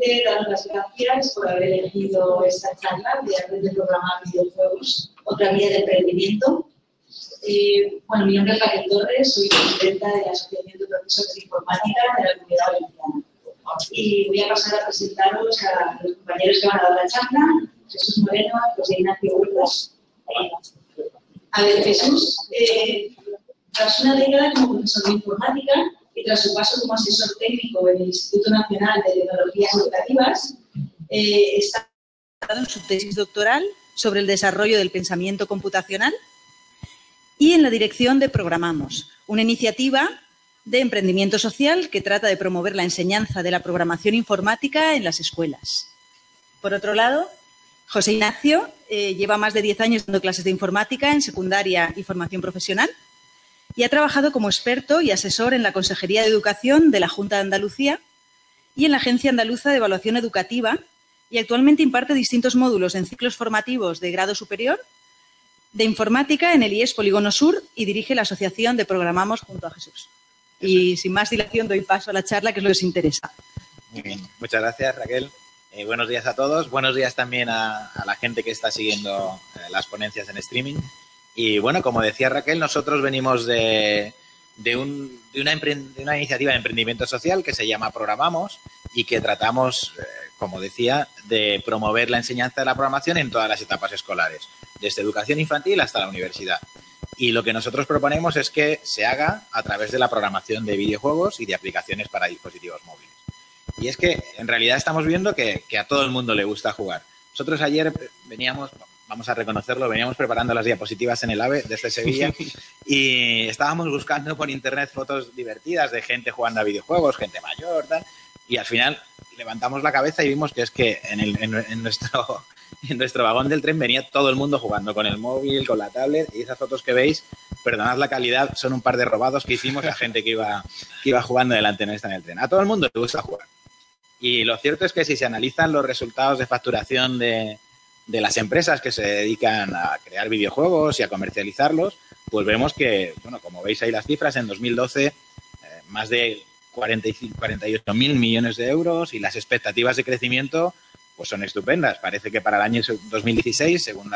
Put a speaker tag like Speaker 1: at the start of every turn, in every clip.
Speaker 1: Primeramente, daros las gracias por haber elegido esta charla de aprender a programar videojuegos, otra vía de emprendimiento. Eh, bueno, mi nombre es Raquel Torres, soy presidenta de la Asociación de Profesores de Informática de la Comunidad Valenciana. Y voy a pasar a presentaros a los compañeros que van a dar la charla, Jesús Moreno, José Ignacio Huertas. A ver, Jesús, eh, tras una década como profesor de informática, y tras su paso como asesor técnico en el Instituto Nacional de Tecnologías Educativas, eh, está en su tesis doctoral sobre el desarrollo del pensamiento computacional y en la dirección de Programamos, una iniciativa de emprendimiento social que trata de promover la enseñanza de la programación informática en las escuelas. Por otro lado, José Ignacio eh, lleva más de 10 años dando clases de informática en secundaria y formación profesional y ha trabajado como experto y asesor en la Consejería de Educación de la Junta de Andalucía y en la Agencia Andaluza de Evaluación Educativa y actualmente imparte distintos módulos en ciclos formativos de grado superior de informática en el IES Polígono Sur y dirige la asociación de Programamos junto a Jesús. Y sin más dilación doy paso a la charla, que es lo que os interesa.
Speaker 2: Muy bien, muchas gracias Raquel. Eh, buenos días a todos. Buenos días también a, la gente que está siguiendo eh, las ponencias en streaming. Y bueno, como decía Raquel, nosotros venimos de, una, iniciativa de emprendimiento social que se llama Programamos y que tratamos, eh, como decía, de promover la enseñanza de la programación en todas las etapas escolares, desde educación infantil hasta la universidad. Y lo que nosotros proponemos es que se haga a través de la programación de videojuegos y de aplicaciones para dispositivos móviles. Y es que en realidad estamos viendo que a todo el mundo le gusta jugar. Nosotros ayer veníamos, vamos a reconocerlo, veníamos preparando las diapositivas en el AVE desde Sevilla y estábamos buscando por internet fotos divertidas de gente jugando a videojuegos, gente mayor, tal, y al final levantamos la cabeza y vimos que es que en, nuestro, en nuestro vagón del tren venía todo el mundo jugando con el móvil, con la tablet, y esas fotos que veis, perdonad la calidad, son un par de robados que hicimos a gente que iba, que iba jugando delante nuestra en el tren. A todo el mundo le gusta jugar. Y lo cierto es que si se analizan los resultados de facturación de, de las empresas que se dedican a crear videojuegos y a comercializarlos, pues vemos que, bueno, como veis ahí las cifras, en 2012 eh, más de 45, 48 mil millones de euros y las expectativas de crecimiento pues son estupendas. Parece que para el año 2016, según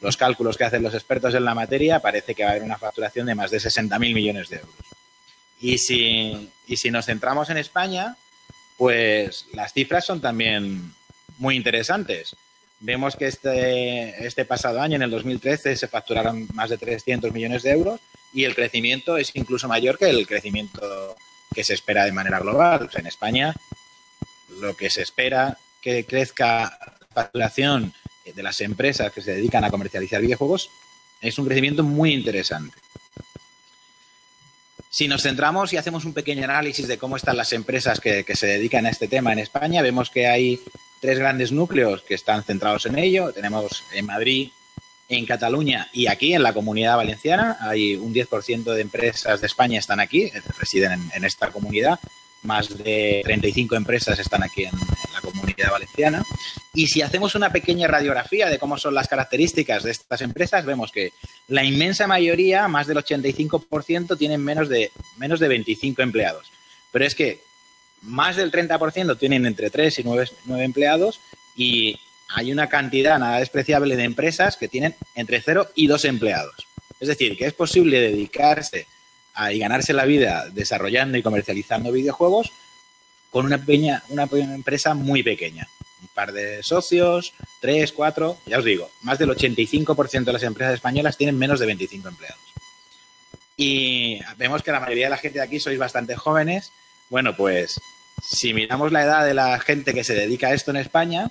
Speaker 2: los cálculos que hacen los expertos en la materia, parece que va a haber una facturación de más de 60 mil millones de euros. Y si, y si nos centramos en España, pues las cifras son también muy interesantes. Vemos que este, este pasado año, en el 2013, se facturaron más de 300 millones de euros y el crecimiento es incluso mayor que el crecimiento que se espera de manera global. en España, lo que se espera que crezca la facturación de las empresas que se dedican a comercializar videojuegos es un crecimiento muy interesante. Si nos centramos y hacemos un pequeño análisis de cómo están las empresas que, se dedican a este tema en España, vemos que hay tres grandes núcleos que están centrados en ello. Tenemos en Madrid, en Cataluña y aquí en la comunidad valenciana. Hay un 10% de empresas de España están aquí, residen en, esta comunidad. Más de 35 empresas están aquí en, en, la comunidad valenciana. Y si hacemos una pequeña radiografía de cómo son las características de estas empresas, vemos que la inmensa mayoría, más del 85%, tienen menos de, menos de 25 empleados. Pero es que más del 30% tienen entre 3 y 9, empleados y hay una cantidad nada despreciable de empresas que tienen entre 0 y 2 empleados. Es decir, que es posible dedicarse a, y ganarse la vida desarrollando y comercializando videojuegos con una, pequeña, una empresa muy pequeña. Un par de socios, 3, 4, ya os digo, más del 85% de las empresas españolas tienen menos de 25 empleados. Y vemos que la mayoría de la gente de aquí sois bastante jóvenes bueno, pues si miramos la edad de la gente que se dedica a esto en España,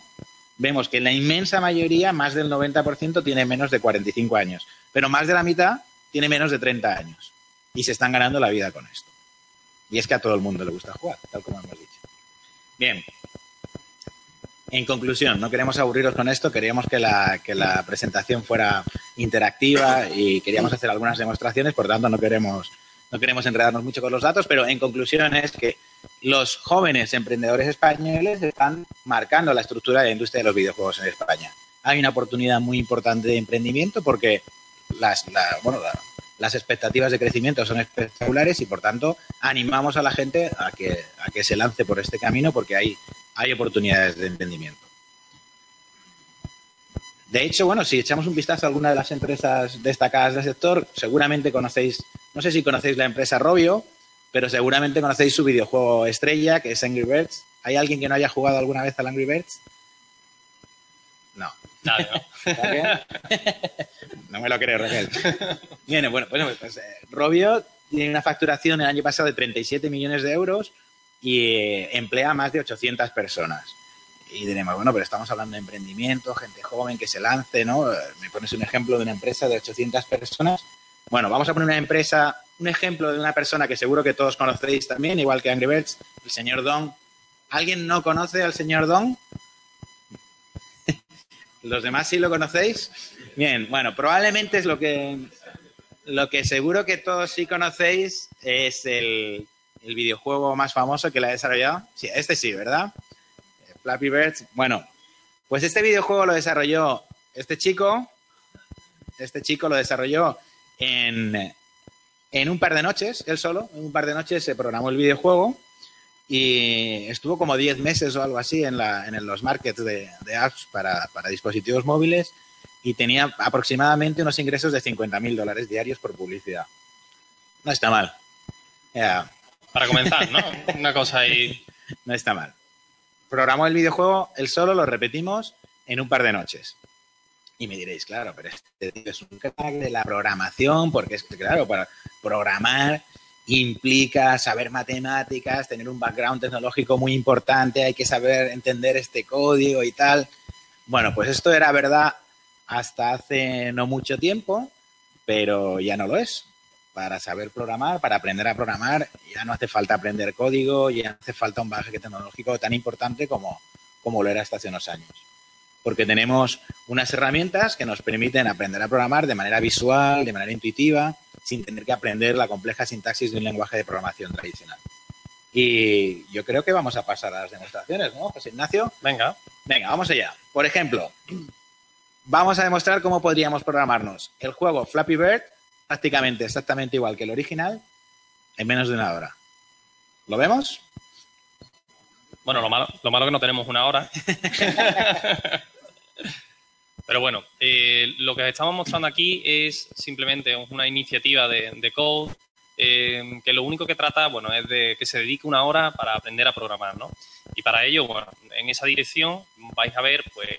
Speaker 2: vemos que la inmensa mayoría, más del 90%, tiene menos de 45 años, pero más de la mitad tiene menos de 30 años y se están ganando la vida con esto. Y es que a todo el mundo le gusta jugar, tal como hemos dicho. Bien. En conclusión, no queremos aburriros con esto, queríamos que la, que la presentación fuera interactiva y queríamos hacer algunas demostraciones, por tanto no queremos no queremos enredarnos mucho con los datos, pero en conclusión es que los jóvenes emprendedores españoles están marcando la estructura de la industria de los videojuegos en España. Hay una oportunidad muy importante de emprendimiento porque las, la, las expectativas de crecimiento son espectaculares y por tanto animamos a la gente a que, a que se lance por este camino porque hay, oportunidades de entendimiento. De hecho, bueno, si echamos un vistazo a alguna de las empresas destacadas del sector, seguramente conocéis, no sé si conocéis la empresa Robio, pero seguramente conocéis su videojuego estrella, que es Angry Birds. ¿Hay alguien que no haya jugado alguna vez al Angry Birds? No. no me lo creo, Raquel. Bien, bueno, pues, eh, Robio tiene una facturación el año pasado de 37 millones de euros y eh, emplea más de 800 personas. Y diremos, bueno, pero estamos hablando de emprendimiento, gente joven que se lance, ¿no? Me pones un ejemplo de una empresa de 800 personas. Bueno, vamos a poner una empresa, un ejemplo de una persona que seguro que todos conocéis también, igual que Angry Birds, el señor Don. ¿Alguien no conoce al señor Don? ¿Los demás sí lo conocéis? Bien, bueno, probablemente es lo que, lo que seguro que todos sí conocéis es el, videojuego más famoso que la ha desarrollado. Sí, este sí, ¿verdad? Flappy Birds. Bueno, pues este videojuego lo desarrolló este chico. Este chico lo desarrolló en, en un par de noches, él solo. En un par de noches se programó el videojuego y estuvo como 10 meses o algo así en, la, en los markets de, apps para, dispositivos móviles y tenía aproximadamente unos ingresos de 50 mil dólares diarios por publicidad. No está mal.
Speaker 3: Para comenzar, ¿no? Una cosa ahí.
Speaker 2: No está mal. Programó el videojuego, él solo lo repetimos en un par de noches. Y me diréis, claro, pero este es un crack de la programación, porque es que, claro, para programar implica saber matemáticas, tener un background tecnológico muy importante, hay que saber entender este código y tal. Bueno, pues esto era verdad hasta hace no mucho tiempo, pero ya no lo es. Para saber programar, para aprender a programar, ya no hace falta aprender código, ya no hace falta un bagaje tecnológico tan importante como, como lo era hasta hace unos años. Porque tenemos unas herramientas que nos permiten aprender a programar de manera visual, de manera intuitiva, sin tener que aprender la compleja sintaxis de un lenguaje de programación tradicional. Y yo creo que vamos a pasar a las demostraciones, ¿no, José Ignacio?
Speaker 3: Venga.
Speaker 2: Venga, vamos allá. Por ejemplo, vamos a demostrar cómo podríamos programarnos el juego Flappy Bird prácticamente exactamente igual que el original en menos de una hora. ¿Lo vemos?
Speaker 3: Bueno, lo malo, lo malo que no tenemos una hora. Pero bueno, eh, lo que estamos mostrando aquí es simplemente una iniciativa de, Code eh, que lo único que trata, bueno, es de que se dedique una hora para aprender a programar, ¿no? Y para ello, bueno, en esa dirección vais a ver, pues,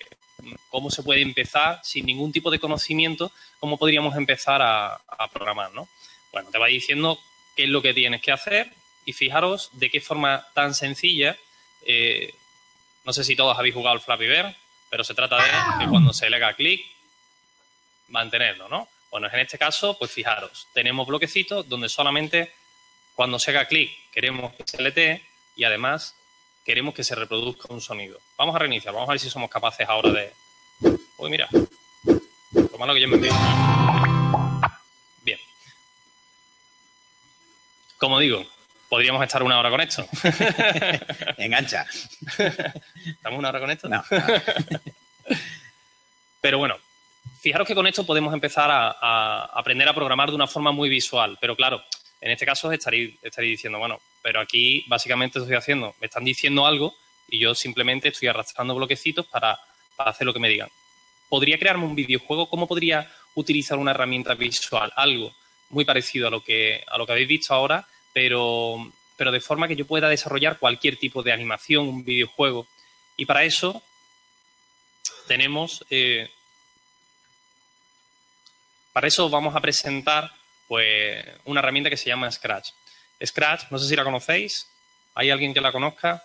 Speaker 3: cómo se puede empezar sin ningún tipo de conocimiento, cómo podríamos empezar a, programar, ¿no? Bueno, te va diciendo qué es lo que tienes que hacer y fijaros de qué forma tan sencilla, eh, no sé si todos habéis jugado al Flappy Bird, pero se trata de que cuando se le haga clic, mantenerlo, ¿no? Bueno, en este caso, pues fijaros, tenemos bloquecitos donde solamente cuando se haga clic queremos que se letee y además queremos que se reproduzca un sonido. Vamos a reiniciar, vamos a ver si somos capaces ahora de... Uy, mira, lo malo que yo me envío. Bien. Como digo, podríamos estar una hora con esto.
Speaker 2: Engancha.
Speaker 3: ¿Estamos una hora con esto? No. Pero bueno, fijaros que con esto podemos empezar a, aprender a programar de una forma muy visual. Pero claro, en este caso estaréis, diciendo, bueno, pero aquí básicamente estoy haciendo, me están diciendo algo y yo simplemente estoy arrastrando bloquecitos para, hacer lo que me digan. ¿Podría crearme un videojuego? ¿Cómo podría utilizar una herramienta visual? Algo muy parecido a lo que, a lo que habéis visto ahora, pero, pero de forma que yo pueda desarrollar cualquier tipo de animación, un videojuego. Y para eso tenemos... Eh, para eso vamos a presentar pues, una herramienta que se llama Scratch. Scratch, no sé si la conocéis. ¿Hay alguien que la conozca?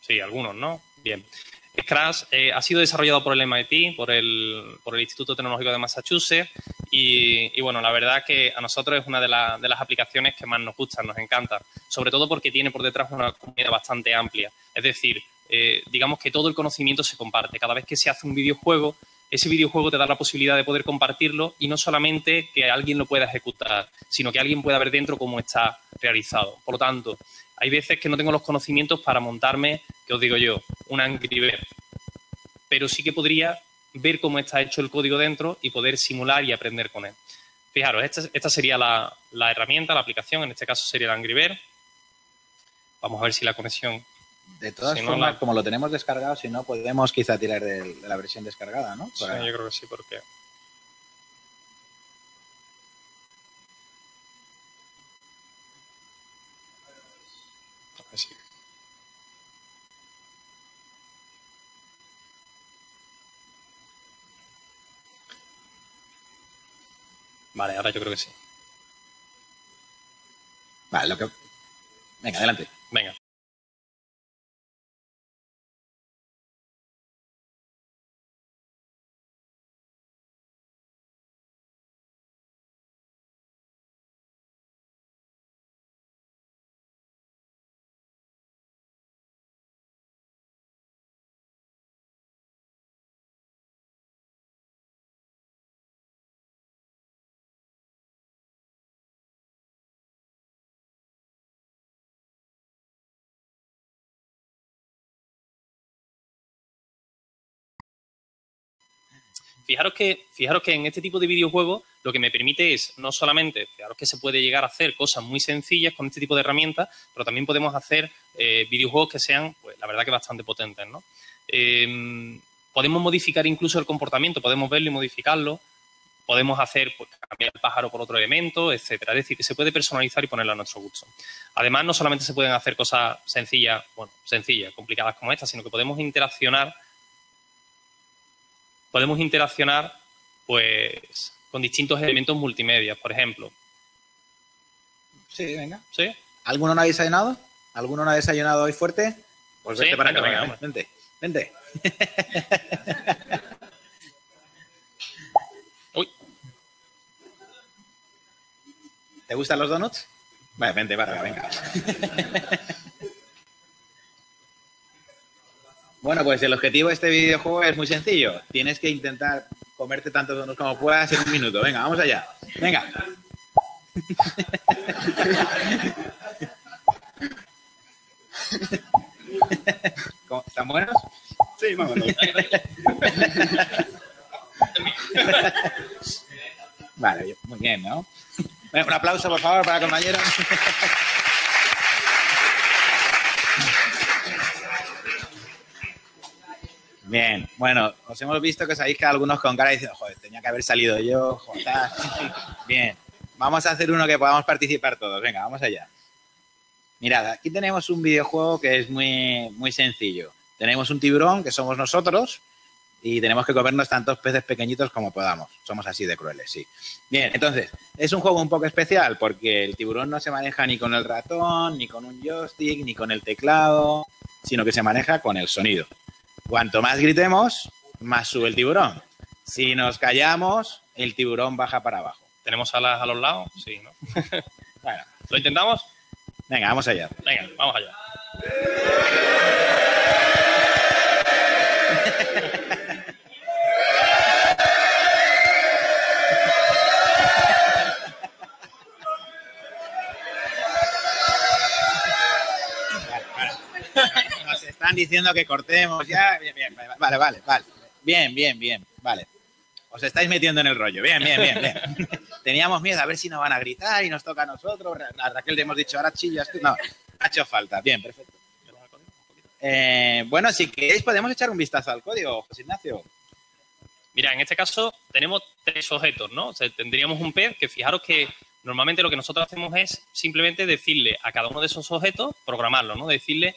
Speaker 3: Sí, algunos, ¿no? Bien. Scratch eh, ha sido desarrollado por el MIT, por el, por el Instituto Tecnológico de Massachusetts, y, bueno, la verdad que a nosotros es una de, de, las aplicaciones que más nos gustan, nos encanta, sobre todo porque tiene por detrás una comunidad bastante amplia. Es decir, eh, digamos que todo el conocimiento se comparte. Cada vez que se hace un videojuego, ese videojuego te da la posibilidad de poder compartirlo y no solamente que alguien lo pueda ejecutar, sino que alguien pueda ver dentro cómo está realizado. Por lo tanto, hay veces que no tengo los conocimientos para montarme, que os digo yo, un Angry Bird. Pero sí que podría ver cómo está hecho el código dentro y poder simular y aprender con él. Fijaros, esta, sería la, herramienta, la aplicación, en este caso sería el Angry Bird. Vamos a ver si la conexión...
Speaker 2: De todas formas, como lo tenemos descargado, si no, podemos quizá tirar de, la versión descargada, ¿no?
Speaker 3: Sí, yo creo que sí, porque... Vale, ahora yo creo que sí.
Speaker 2: Vale, lo que... Venga, adelante.
Speaker 3: Fijaros que, fijaros que en este tipo de videojuegos lo que me permite es no solamente, fijaros que se puede llegar a hacer cosas muy sencillas con este tipo de herramientas, pero también podemos hacer eh, videojuegos que sean, pues la verdad que bastante potentes, ¿no? Em, podemos modificar incluso el comportamiento, podemos verlo y modificarlo, podemos hacer, pues, cambiar el pájaro por otro elemento, etcétera. Es decir, que se puede personalizar y ponerlo a nuestro gusto. Además, no solamente se pueden hacer cosas sencillas, bueno, sencillas, complicadas como esta, sino que podemos interaccionar podemos interaccionar pues con distintos elementos multimedia, por ejemplo.
Speaker 2: Sí, venga.
Speaker 3: ¿Sí?
Speaker 2: ¿Alguno no ha desayunado? ¿Alguno no ha desayunado hoy fuerte? Pues vente para acá, venga, vente, vente.
Speaker 3: Uy.
Speaker 2: ¿Te gustan los donuts? Vale, vente, para, venga. Bueno, pues el objetivo de este videojuego es muy sencillo. Tienes que intentar comerte tantos donuts como puedas en un minuto. Venga, vamos allá. Venga. ¿Están buenos?
Speaker 3: Sí, vámonos.
Speaker 2: Vale, muy bien, ¿no? un aplauso, por favor, para el compañero. Bien, bueno, os hemos visto que sabéis que algunos con cara dicen, joder, tenía que haber salido yo, joder. Bien, vamos a hacer uno que podamos participar todos. Venga, vamos allá. Mirad, aquí tenemos un videojuego que es muy, muy sencillo. Tenemos un tiburón, que somos nosotros, y tenemos que comernos tantos peces pequeñitos como podamos. Somos así de crueles, sí. Bien, entonces, es un juego un poco especial porque el tiburón no se maneja ni con el ratón, ni con un joystick, ni con el teclado, sino que se maneja con el sonido. Cuanto más gritemos, más sube el tiburón. Si nos callamos, el tiburón baja para abajo.
Speaker 3: ¿Tenemos alas a los lados? Sí, ¿no? bueno, ¿lo intentamos?
Speaker 2: Venga, vamos allá.
Speaker 3: Venga, vamos allá.
Speaker 2: están diciendo que cortemos ya. Bien, bien, vale, vale, vale. Bien, bien, bien, vale. Os estáis metiendo en el rollo. Bien, bien, bien, bien. Teníamos miedo a ver si nos van a gritar y nos toca a nosotros. A Raquel le hemos dicho, ahora chillas tú. No, ha hecho falta. Bien, perfecto. Eh, bueno, si queréis podemos echar un vistazo al código, José Ignacio.
Speaker 3: Mira, en este caso tenemos tres objetos, ¿no? tendríamos un pez que fijaros que normalmente lo que nosotros hacemos es simplemente decirle a cada uno de esos objetos, programarlo, ¿no? Decirle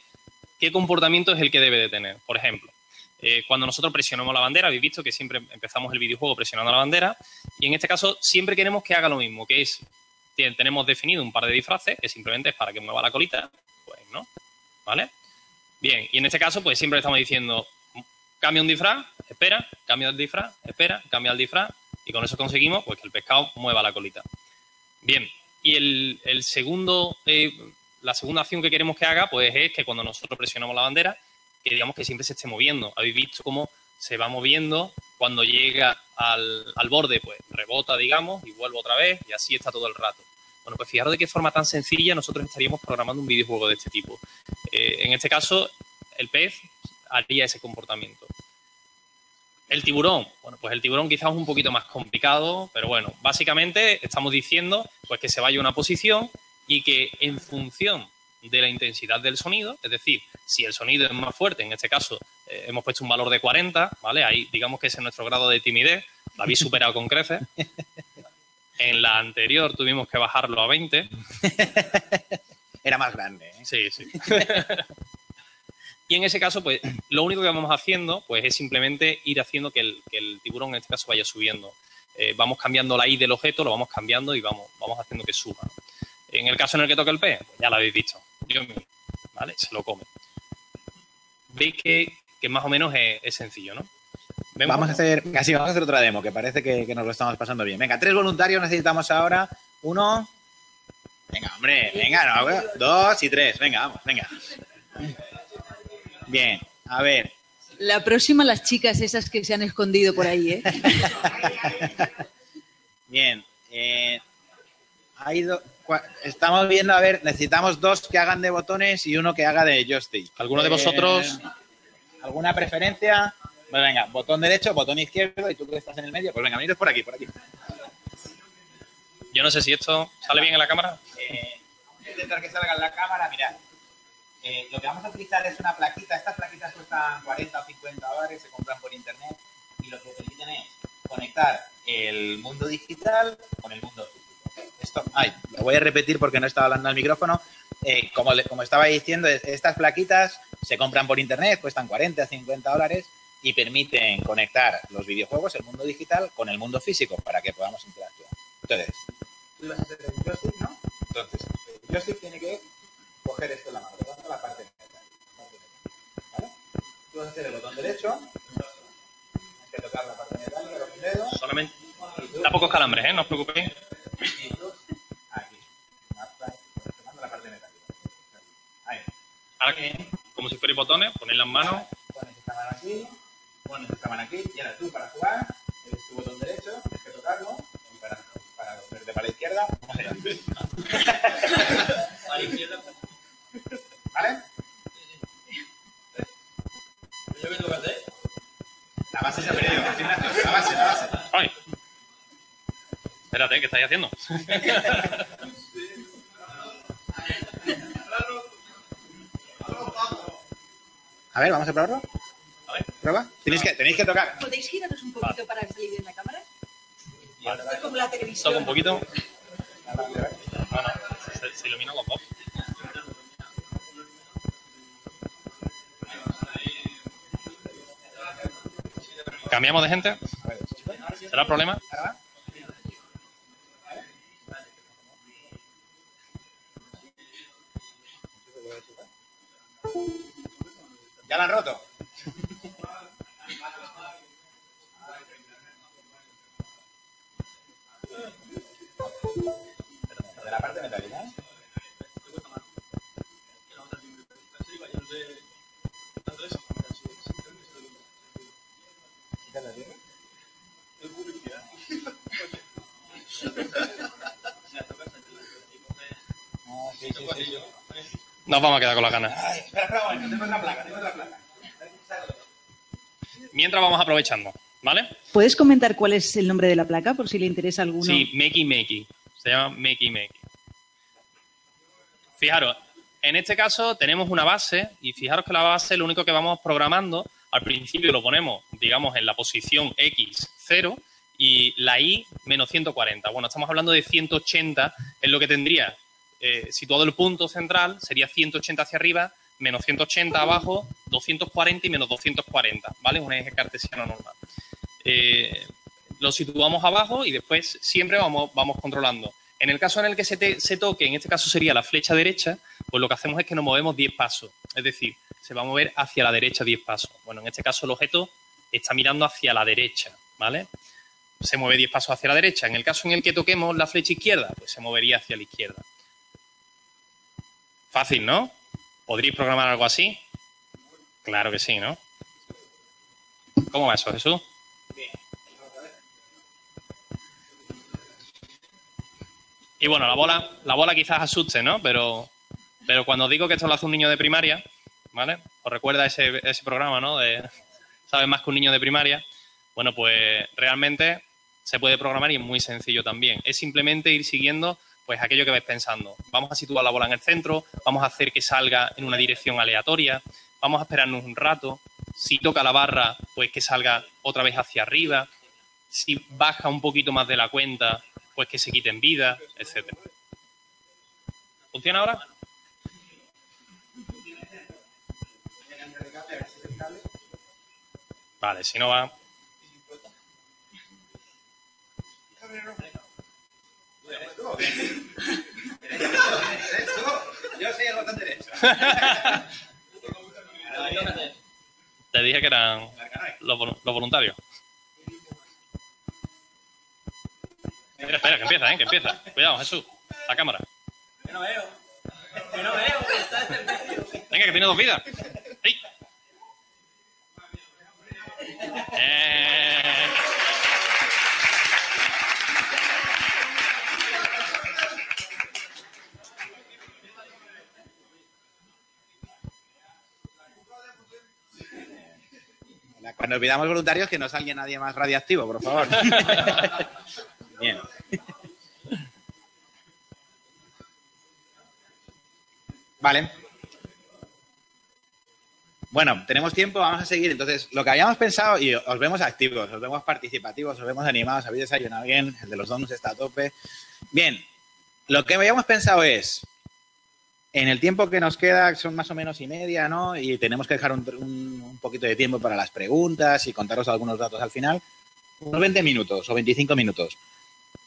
Speaker 3: qué comportamiento es el que debe de tener. Por ejemplo, eh, cuando nosotros presionamos la bandera, habéis visto que siempre empezamos el videojuego presionando la bandera, y en este caso siempre queremos que haga lo mismo, que es, tenemos definido un par de disfraces, que simplemente es para que mueva la colita, pues no, ¿vale? Bien, y en este caso, pues siempre estamos diciendo, cambia un disfraz, espera, cambia el disfraz, espera, cambia el disfraz, y con eso conseguimos pues, que el pescado mueva la colita. Bien, y el, segundo eh, la segunda acción que queremos que haga, pues es que cuando nosotros presionamos la bandera, que digamos que siempre se esté moviendo. Habéis visto cómo se va moviendo, cuando llega al, borde, pues rebota, digamos, y vuelve otra vez, y así está todo el rato. Bueno, pues fijaros de qué forma tan sencilla nosotros estaríamos programando un videojuego de este tipo. Eh, en este caso, el pez haría ese comportamiento. El tiburón, bueno, pues el tiburón quizás es un poquito más complicado, pero bueno, básicamente estamos diciendo pues que se vaya a una posición y que en función de la intensidad del sonido, es decir, si el sonido es más fuerte, en este caso eh, hemos puesto un valor de 40, ¿vale? Ahí digamos que ese es nuestro grado de timidez, lo habéis superado con creces. En la anterior tuvimos que bajarlo a 20.
Speaker 2: Era más grande. ¿eh?
Speaker 3: Sí, sí. y en ese caso, pues lo único que vamos haciendo pues, es simplemente ir haciendo que el, que el tiburón en este caso vaya subiendo. Eh, vamos cambiando la I del objeto, lo vamos cambiando y vamos, vamos haciendo que suba. En el caso en el que toque el pez, pues ya lo habéis visto. Dios mío, ¿vale? Se lo come. Veis que, que más o menos es, es sencillo, ¿no? ¿Vemos?
Speaker 2: Vamos a hacer, casi vamos a hacer otra demo, que parece que, que nos lo estamos pasando bien. Venga, tres voluntarios necesitamos ahora. Uno. Venga, hombre, venga, no, dos y tres. Venga, vamos, venga. Bien, a ver.
Speaker 1: La próxima, las chicas esas que se han escondido por ahí, ¿eh?
Speaker 2: Bien. eh, ha ido, cua- estamos viendo, a ver, necesitamos dos que hagan de botones y uno que haga de joystick.
Speaker 3: ¿Alguno de
Speaker 2: Eh,
Speaker 3: vosotros?
Speaker 2: ¿Alguna preferencia? Pues venga, botón derecho, botón izquierdo y tú que estás en el medio, pues venga, veniros por aquí, por aquí.
Speaker 3: Yo no sé si esto sale bien en la cámara.
Speaker 2: Eh, voy a intentar que salga en la cámara, mirad. Eh, lo que vamos a utilizar es una plaquita. Estas plaquitas cuestan 40 o 50 dólares, se compran por internet y lo que permiten es conectar el mundo digital con el mundo físico. Esto, ay, lo voy a repetir porque no estaba hablando al micrófono. Eh, como, le- como estaba diciendo, es- estas plaquitas se compran por internet, cuestan 40 o 50 dólares y permiten conectar los videojuegos, el mundo digital, con el mundo físico para que podamos interactuar. Entonces. Entonces, el joystick tiene que coger esto en la mano, levanta la parte metálica. ¿Vale? Tú vas a hacer el botón derecho, tienes que tocar la parte metálica con un dedo,
Speaker 3: Solamente. Da pocos calambres, ¿eh? No os preocupéis.
Speaker 2: Aquí. Tomando la parte metálica. Ahí.
Speaker 3: Ahora que, como si fueran botones, ponéis las manos.
Speaker 2: Pones esta mano aquí, pones esta mano aquí, y ahora tú para jugar, es tu botón derecho, tienes que tocarlo, y para, para moverte para la izquierda, vamos allá. ¿Vale? La base se ha perdido. La base, la base.
Speaker 3: Espérate, ¿qué estáis haciendo?
Speaker 2: A ver, vamos a probarlo.
Speaker 3: A ver.
Speaker 2: ¿Prueba? Tenéis que, tenéis que tocar.
Speaker 1: ¿Podéis giraros un poquito para salir en la cámara? Como la televisión.
Speaker 3: Toco un poquito. No, no, se, se iluminan los dos. ¿Cambiamos de gente?
Speaker 2: A ver,
Speaker 3: ¿Será problema?
Speaker 2: Ya la han roto. De la parte metálica, ¿eh?
Speaker 3: Nos vamos a quedar con las ganas.
Speaker 2: Ay, espera, tengo otra placa.
Speaker 3: Mientras vamos aprovechando, ¿vale?
Speaker 1: ¿Puedes comentar cuál es el nombre de la placa por si le interesa a alguno?
Speaker 3: Sí, Makey Makey. Se llama Makey Makey. Fijaros, en este caso tenemos una base y fijaros que la base lo único que vamos programando, al principio lo ponemos, digamos, en la posición X 0 y la Y menos 140. Bueno, estamos hablando de 180, es lo que tendría eh, situado el punto central, sería 180 hacia arriba, menos 180 abajo, 240 y menos 240, ¿vale? Un eje cartesiano normal. Eh, lo situamos abajo y después siempre vamos, vamos controlando. En el caso en el que se, te- se toque, en este caso sería la flecha derecha, pues lo que hacemos es que nos movemos 10 pasos. Es decir, se va a mover hacia la derecha 10 pasos. Bueno, en este caso el objeto está mirando hacia la derecha, ¿vale? Se mueve 10 pasos hacia la derecha. En el caso en el que toquemos la flecha izquierda, pues se movería hacia la izquierda. Fácil, ¿no? ¿Podríais programar algo así? Claro que sí, ¿no? ¿Cómo va eso, Jesús? Y bueno, la bola, la bola quizás asuste, ¿no? Pero, pero cuando digo que esto lo hace un niño de primaria, ¿vale? Os recuerda ese, ese programa, ¿no? De sabes más que un niño de primaria. Bueno, pues realmente se puede programar y es muy sencillo también. Es simplemente ir siguiendo pues aquello que ves pensando. Vamos a situar la bola en el centro, vamos a hacer que salga en una dirección aleatoria, vamos a esperarnos un rato. Si toca la barra, pues que salga otra vez hacia arriba. Si baja un poquito más de la cuenta, pues que se quiten vida, etcétera. ¿Funciona ahora? Vale, si no va.
Speaker 2: Yo soy el botón derecho.
Speaker 3: Te dije que eran los, los voluntarios. Espera, espera, que empieza, ¿eh? Que empieza. Cuidado, Jesús. La cámara.
Speaker 4: Yo no veo. Yo no veo, que está en.
Speaker 3: Venga, que tiene dos vidas. ¡Ey! Eh.
Speaker 2: Cuando pidamos voluntarios, que no salga nadie más radiactivo, por favor. Bien. Vale. Bueno, tenemos tiempo, vamos a seguir. Entonces, lo que habíamos pensado, y os vemos activos, os vemos participativos, os vemos animados, habéis desayunado bien, el de los donuts está a tope. Bien, lo que habíamos pensado es, en el tiempo que nos queda, son más o menos y media, ¿no? Y tenemos que dejar un, un- un poquito de tiempo para las preguntas y contaros algunos datos al final. Unos 20 minutos o 25 minutos.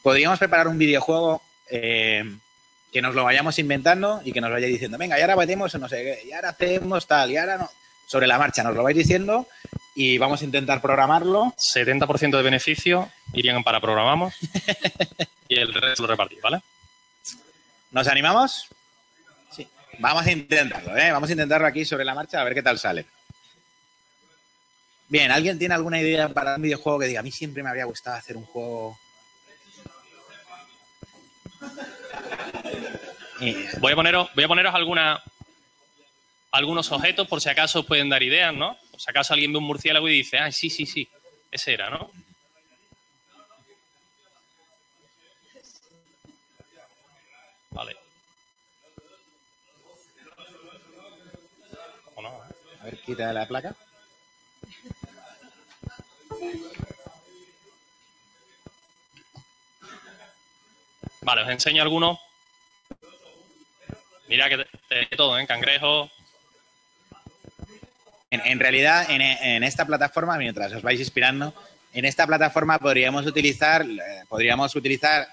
Speaker 2: Podríamos preparar un videojuego eh, que nos lo vayamos inventando y que nos vaya diciendo, venga, y ahora metemos no sé qué, y ahora hacemos tal, y ahora no. Sobre la marcha nos lo vais diciendo y vamos a intentar programarlo.
Speaker 3: 70% de beneficio irían para programamos y el resto lo repartís, ¿vale?
Speaker 2: ¿Nos animamos? Vamos a intentarlo, ¿eh? Vamos a intentarlo aquí sobre la marcha a ver qué tal sale. Bien, ¿alguien tiene alguna idea para un videojuego que diga, a mí siempre me habría gustado hacer un juego...
Speaker 3: Voy a poneros, voy a poneros alguna, algunos objetos por si acaso os pueden dar ideas, ¿no? Por si acaso alguien ve un murciélago y dice, ah, sí, sí, sí, ese era, ¿no? Vale.
Speaker 2: A ver, quita la placa.
Speaker 3: Vale, os enseño algunos. Mira que de, de todo, ¿eh? Cangrejo.
Speaker 2: En, en realidad, en, en esta plataforma, mientras os vais inspirando, en esta plataforma podríamos utilizar, eh, podríamos utilizar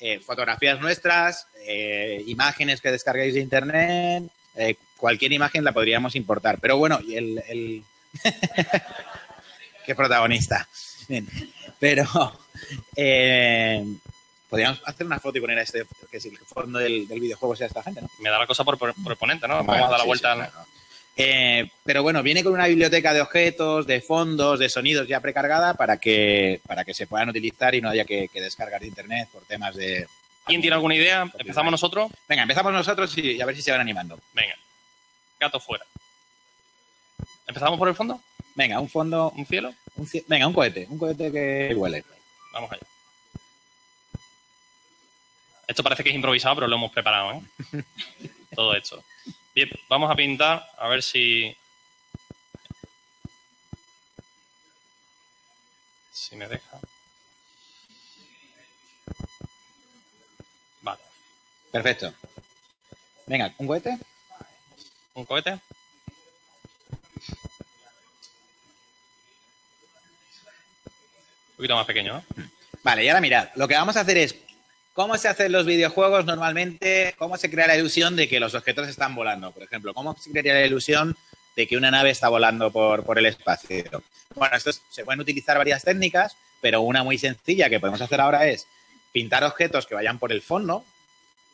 Speaker 2: eh, fotografías nuestras, eh, imágenes que descarguéis de internet, eh, cualquier imagen la podríamos importar. Pero bueno, y el, el... qué protagonista. Bien. Pero eh, podríamos hacer una foto y poner a este, que si el fondo del, del videojuego sea esta gente, ¿no?
Speaker 3: Me da la cosa por, por, por ponente, ¿no? Vamos a dar la vuelta.
Speaker 2: sí,
Speaker 3: al-
Speaker 2: claro. Eh, pero bueno, viene con una biblioteca de objetos, de fondos, de sonidos ya precargada para que, para que se puedan utilizar y no haya que, que descargar de internet por temas de...
Speaker 3: ¿Quién tiene alguna idea? ¿Empezamos nosotros?
Speaker 2: Venga, empezamos nosotros y a ver si se van animando.
Speaker 3: Venga. Gato fuera. ¿Empezamos por el fondo?
Speaker 2: Venga, un fondo,
Speaker 3: ¿Un cielo?
Speaker 2: un cie- venga, un cohete, un cohete que huele.
Speaker 3: Vamos allá. Esto parece que es improvisado, pero lo hemos preparado, ¿eh? Todo hecho. Bien, vamos a pintar a ver si. Si me deja.
Speaker 2: Perfecto. Venga, un cohete.
Speaker 3: ¿Un cohete? Un poquito más pequeño, ¿no?
Speaker 2: Vale, y ahora mirad, lo que vamos a hacer es cómo se hacen los videojuegos normalmente, cómo se crea la ilusión de que los objetos están volando, por ejemplo, cómo se crea la ilusión de que una nave está volando por, por el espacio. Bueno, esto es- se pueden utilizar varias técnicas, pero una muy sencilla que podemos hacer ahora es pintar objetos que vayan por el fondo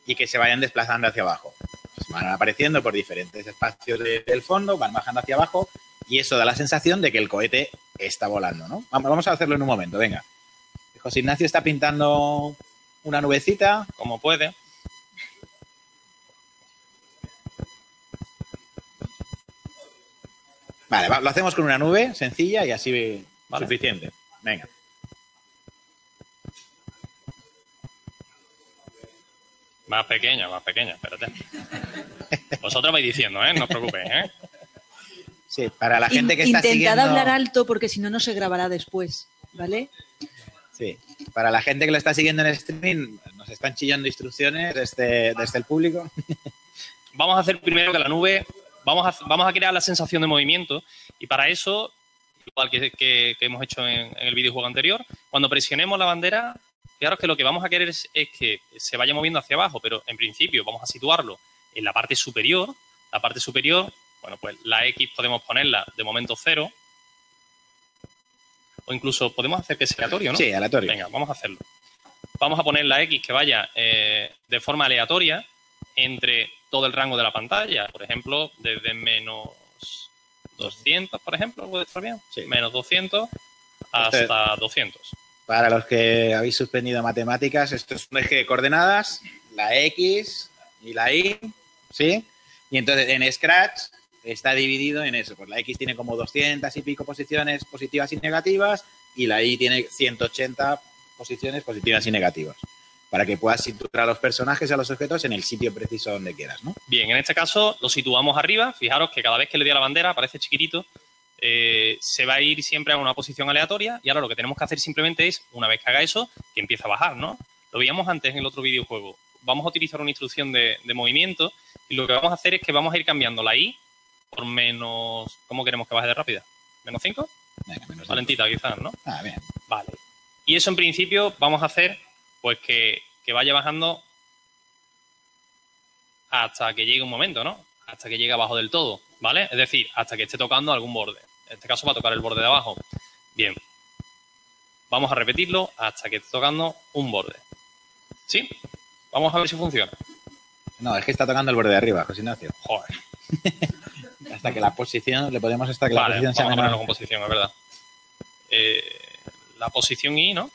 Speaker 2: y que se vayan desplazando hacia abajo. Pues van apareciendo por diferentes espacios de- del fondo, van bajando hacia abajo y eso da la sensación de que el cohete está volando, ¿no? Vamos vamos a hacerlo en un momento, venga. José Ignacio está pintando una nubecita.
Speaker 3: Como puede.
Speaker 2: Vale, va- lo hacemos con una nube sencilla y así
Speaker 3: Vale.
Speaker 2: suficiente. Venga.
Speaker 3: Más pequeña, más pequeña, espérate. Vosotros vais diciendo, ¿eh? No os preocupéis, ¿eh?
Speaker 2: Sí, para la gente que
Speaker 1: In-
Speaker 2: está
Speaker 1: Intentad
Speaker 2: siguiendo...
Speaker 1: hablar alto porque si no, no se grabará después, ¿vale?
Speaker 2: Sí. Para la gente que lo está siguiendo en streaming, nos están chillando instrucciones desde, desde el público.
Speaker 3: Vamos a hacer primero que la nube, vamos a, vamos a crear la sensación de movimiento y para eso, igual que, que- que hemos hecho en, en el videojuego anterior, cuando presionemos la bandera, fijaros que lo que vamos a querer es, es que se vaya moviendo hacia abajo, pero en principio vamos a situarlo en la parte superior. La parte superior, bueno, pues la X podemos ponerla de momento cero o incluso podemos hacer que sea aleatorio, ¿no?
Speaker 2: Sí, aleatorio.
Speaker 3: Venga, vamos a hacerlo. Vamos a poner la X que vaya eh, de forma aleatoria entre todo el rango de la pantalla. Por ejemplo, desde menos 200, por ejemplo, ¿puede estar bien?
Speaker 2: Sí.
Speaker 3: Menos 200 hasta 200.
Speaker 2: Para los que habéis suspendido matemáticas, esto es un eje de coordenadas, la X y la Y, ¿sí? Y entonces en Scratch está dividido en eso. Pues la X tiene como 200 y pico posiciones positivas y negativas y la Y tiene 180 posiciones positivas y negativas. Para que puedas situar a los personajes y a los objetos en el sitio preciso donde quieras, ¿no?
Speaker 3: Bien, en este caso lo situamos arriba. Fijaros que cada vez que le dé a la bandera, aparece chiquitito, eh, se va a ir siempre a una posición aleatoria y ahora lo que tenemos que hacer simplemente es, una vez que haga eso, que empiece a bajar, ¿no? Lo veíamos antes en el otro videojuego. Vamos a utilizar una instrucción de, de movimiento y lo que vamos a hacer es que vamos a ir cambiando la I por menos... ¿Cómo queremos que baje de rápida? ¿Menos 5?
Speaker 2: Venga, menos
Speaker 3: Valentita, quizás, ¿no?
Speaker 2: Ah, bien.
Speaker 3: Vale. Y eso en principio vamos a hacer pues que, que vaya bajando hasta que llegue un momento, ¿no? Hasta que llegue abajo del todo, ¿vale? Es decir, hasta que esté tocando algún borde. En este caso va a tocar el borde de abajo. Bien. Vamos a repetirlo hasta que esté tocando un borde. ¿Sí? Vamos a ver si funciona.
Speaker 2: No, es que está tocando el borde de arriba, José Ignacio.
Speaker 3: Joder.
Speaker 2: Hasta que la posición, le podemos hasta que la
Speaker 3: Vale,
Speaker 2: posición
Speaker 3: vamos
Speaker 2: sea
Speaker 3: a
Speaker 2: menor.
Speaker 3: con posición, es verdad. Eh, la posición I, ¿no?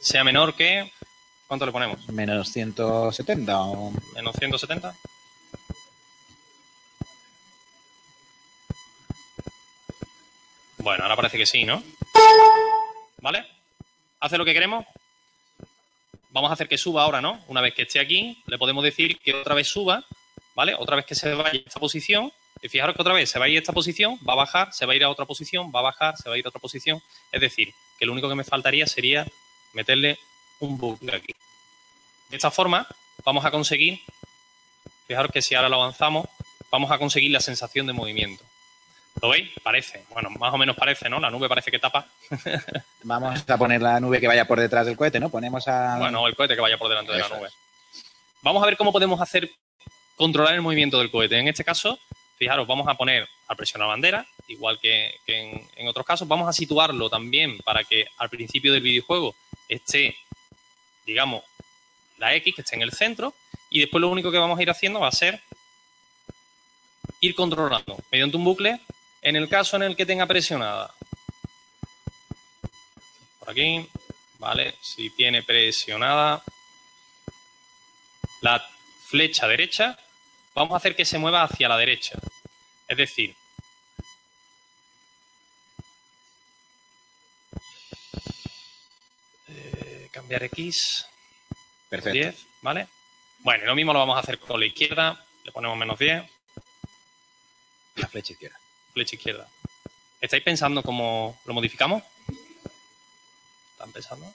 Speaker 3: Sea menor que... ¿Cuánto le ponemos?
Speaker 2: Menos 170 o...
Speaker 3: menos 170. Bueno, ahora parece que sí, ¿no? ¿Vale? ¿Hace lo que queremos? Vamos a hacer que suba ahora, ¿no? Una vez que esté aquí, le podemos decir que otra vez suba, ¿vale? Otra vez que se vaya a esta posición. Y fijaros que otra vez se va a ir a esta posición, va a bajar, se va a ir a otra posición, va a bajar, se va a ir a otra posición. Es decir, que lo único que me faltaría sería meterle un bucle aquí. De esta forma, vamos a conseguir Fijaros que si ahora lo avanzamos, vamos a conseguir la sensación de movimiento. ¿Lo veis? Parece. Bueno, más o menos parece, ¿no? La nube parece que tapa.
Speaker 2: Vamos a poner la nube que vaya por detrás del cohete, ¿no? Ponemos a...
Speaker 3: Bueno, el cohete que vaya por delante de la nube. Vamos a ver cómo podemos hacer controlar el movimiento del cohete. En este caso, fijaros, vamos a poner al presionar bandera, igual que, que en, en otros casos. Vamos a situarlo también para que al principio del videojuego esté, digamos, la X, que esté en el centro. Y después lo único que vamos a ir haciendo va a ser ir controlando mediante un bucle en el caso en el que tenga presionada. Por aquí, ¿vale? Si tiene presionada la flecha derecha, vamos a hacer que se mueva hacia la derecha. Es decir, eh, cambiar X,
Speaker 2: Perfecto.
Speaker 3: 10, ¿vale? Bueno, lo mismo lo vamos a hacer con la izquierda, le ponemos menos 10,
Speaker 2: La flecha izquierda.
Speaker 3: Flecha izquierda. ¿Estáis pensando cómo lo modificamos? ¿Están pensando?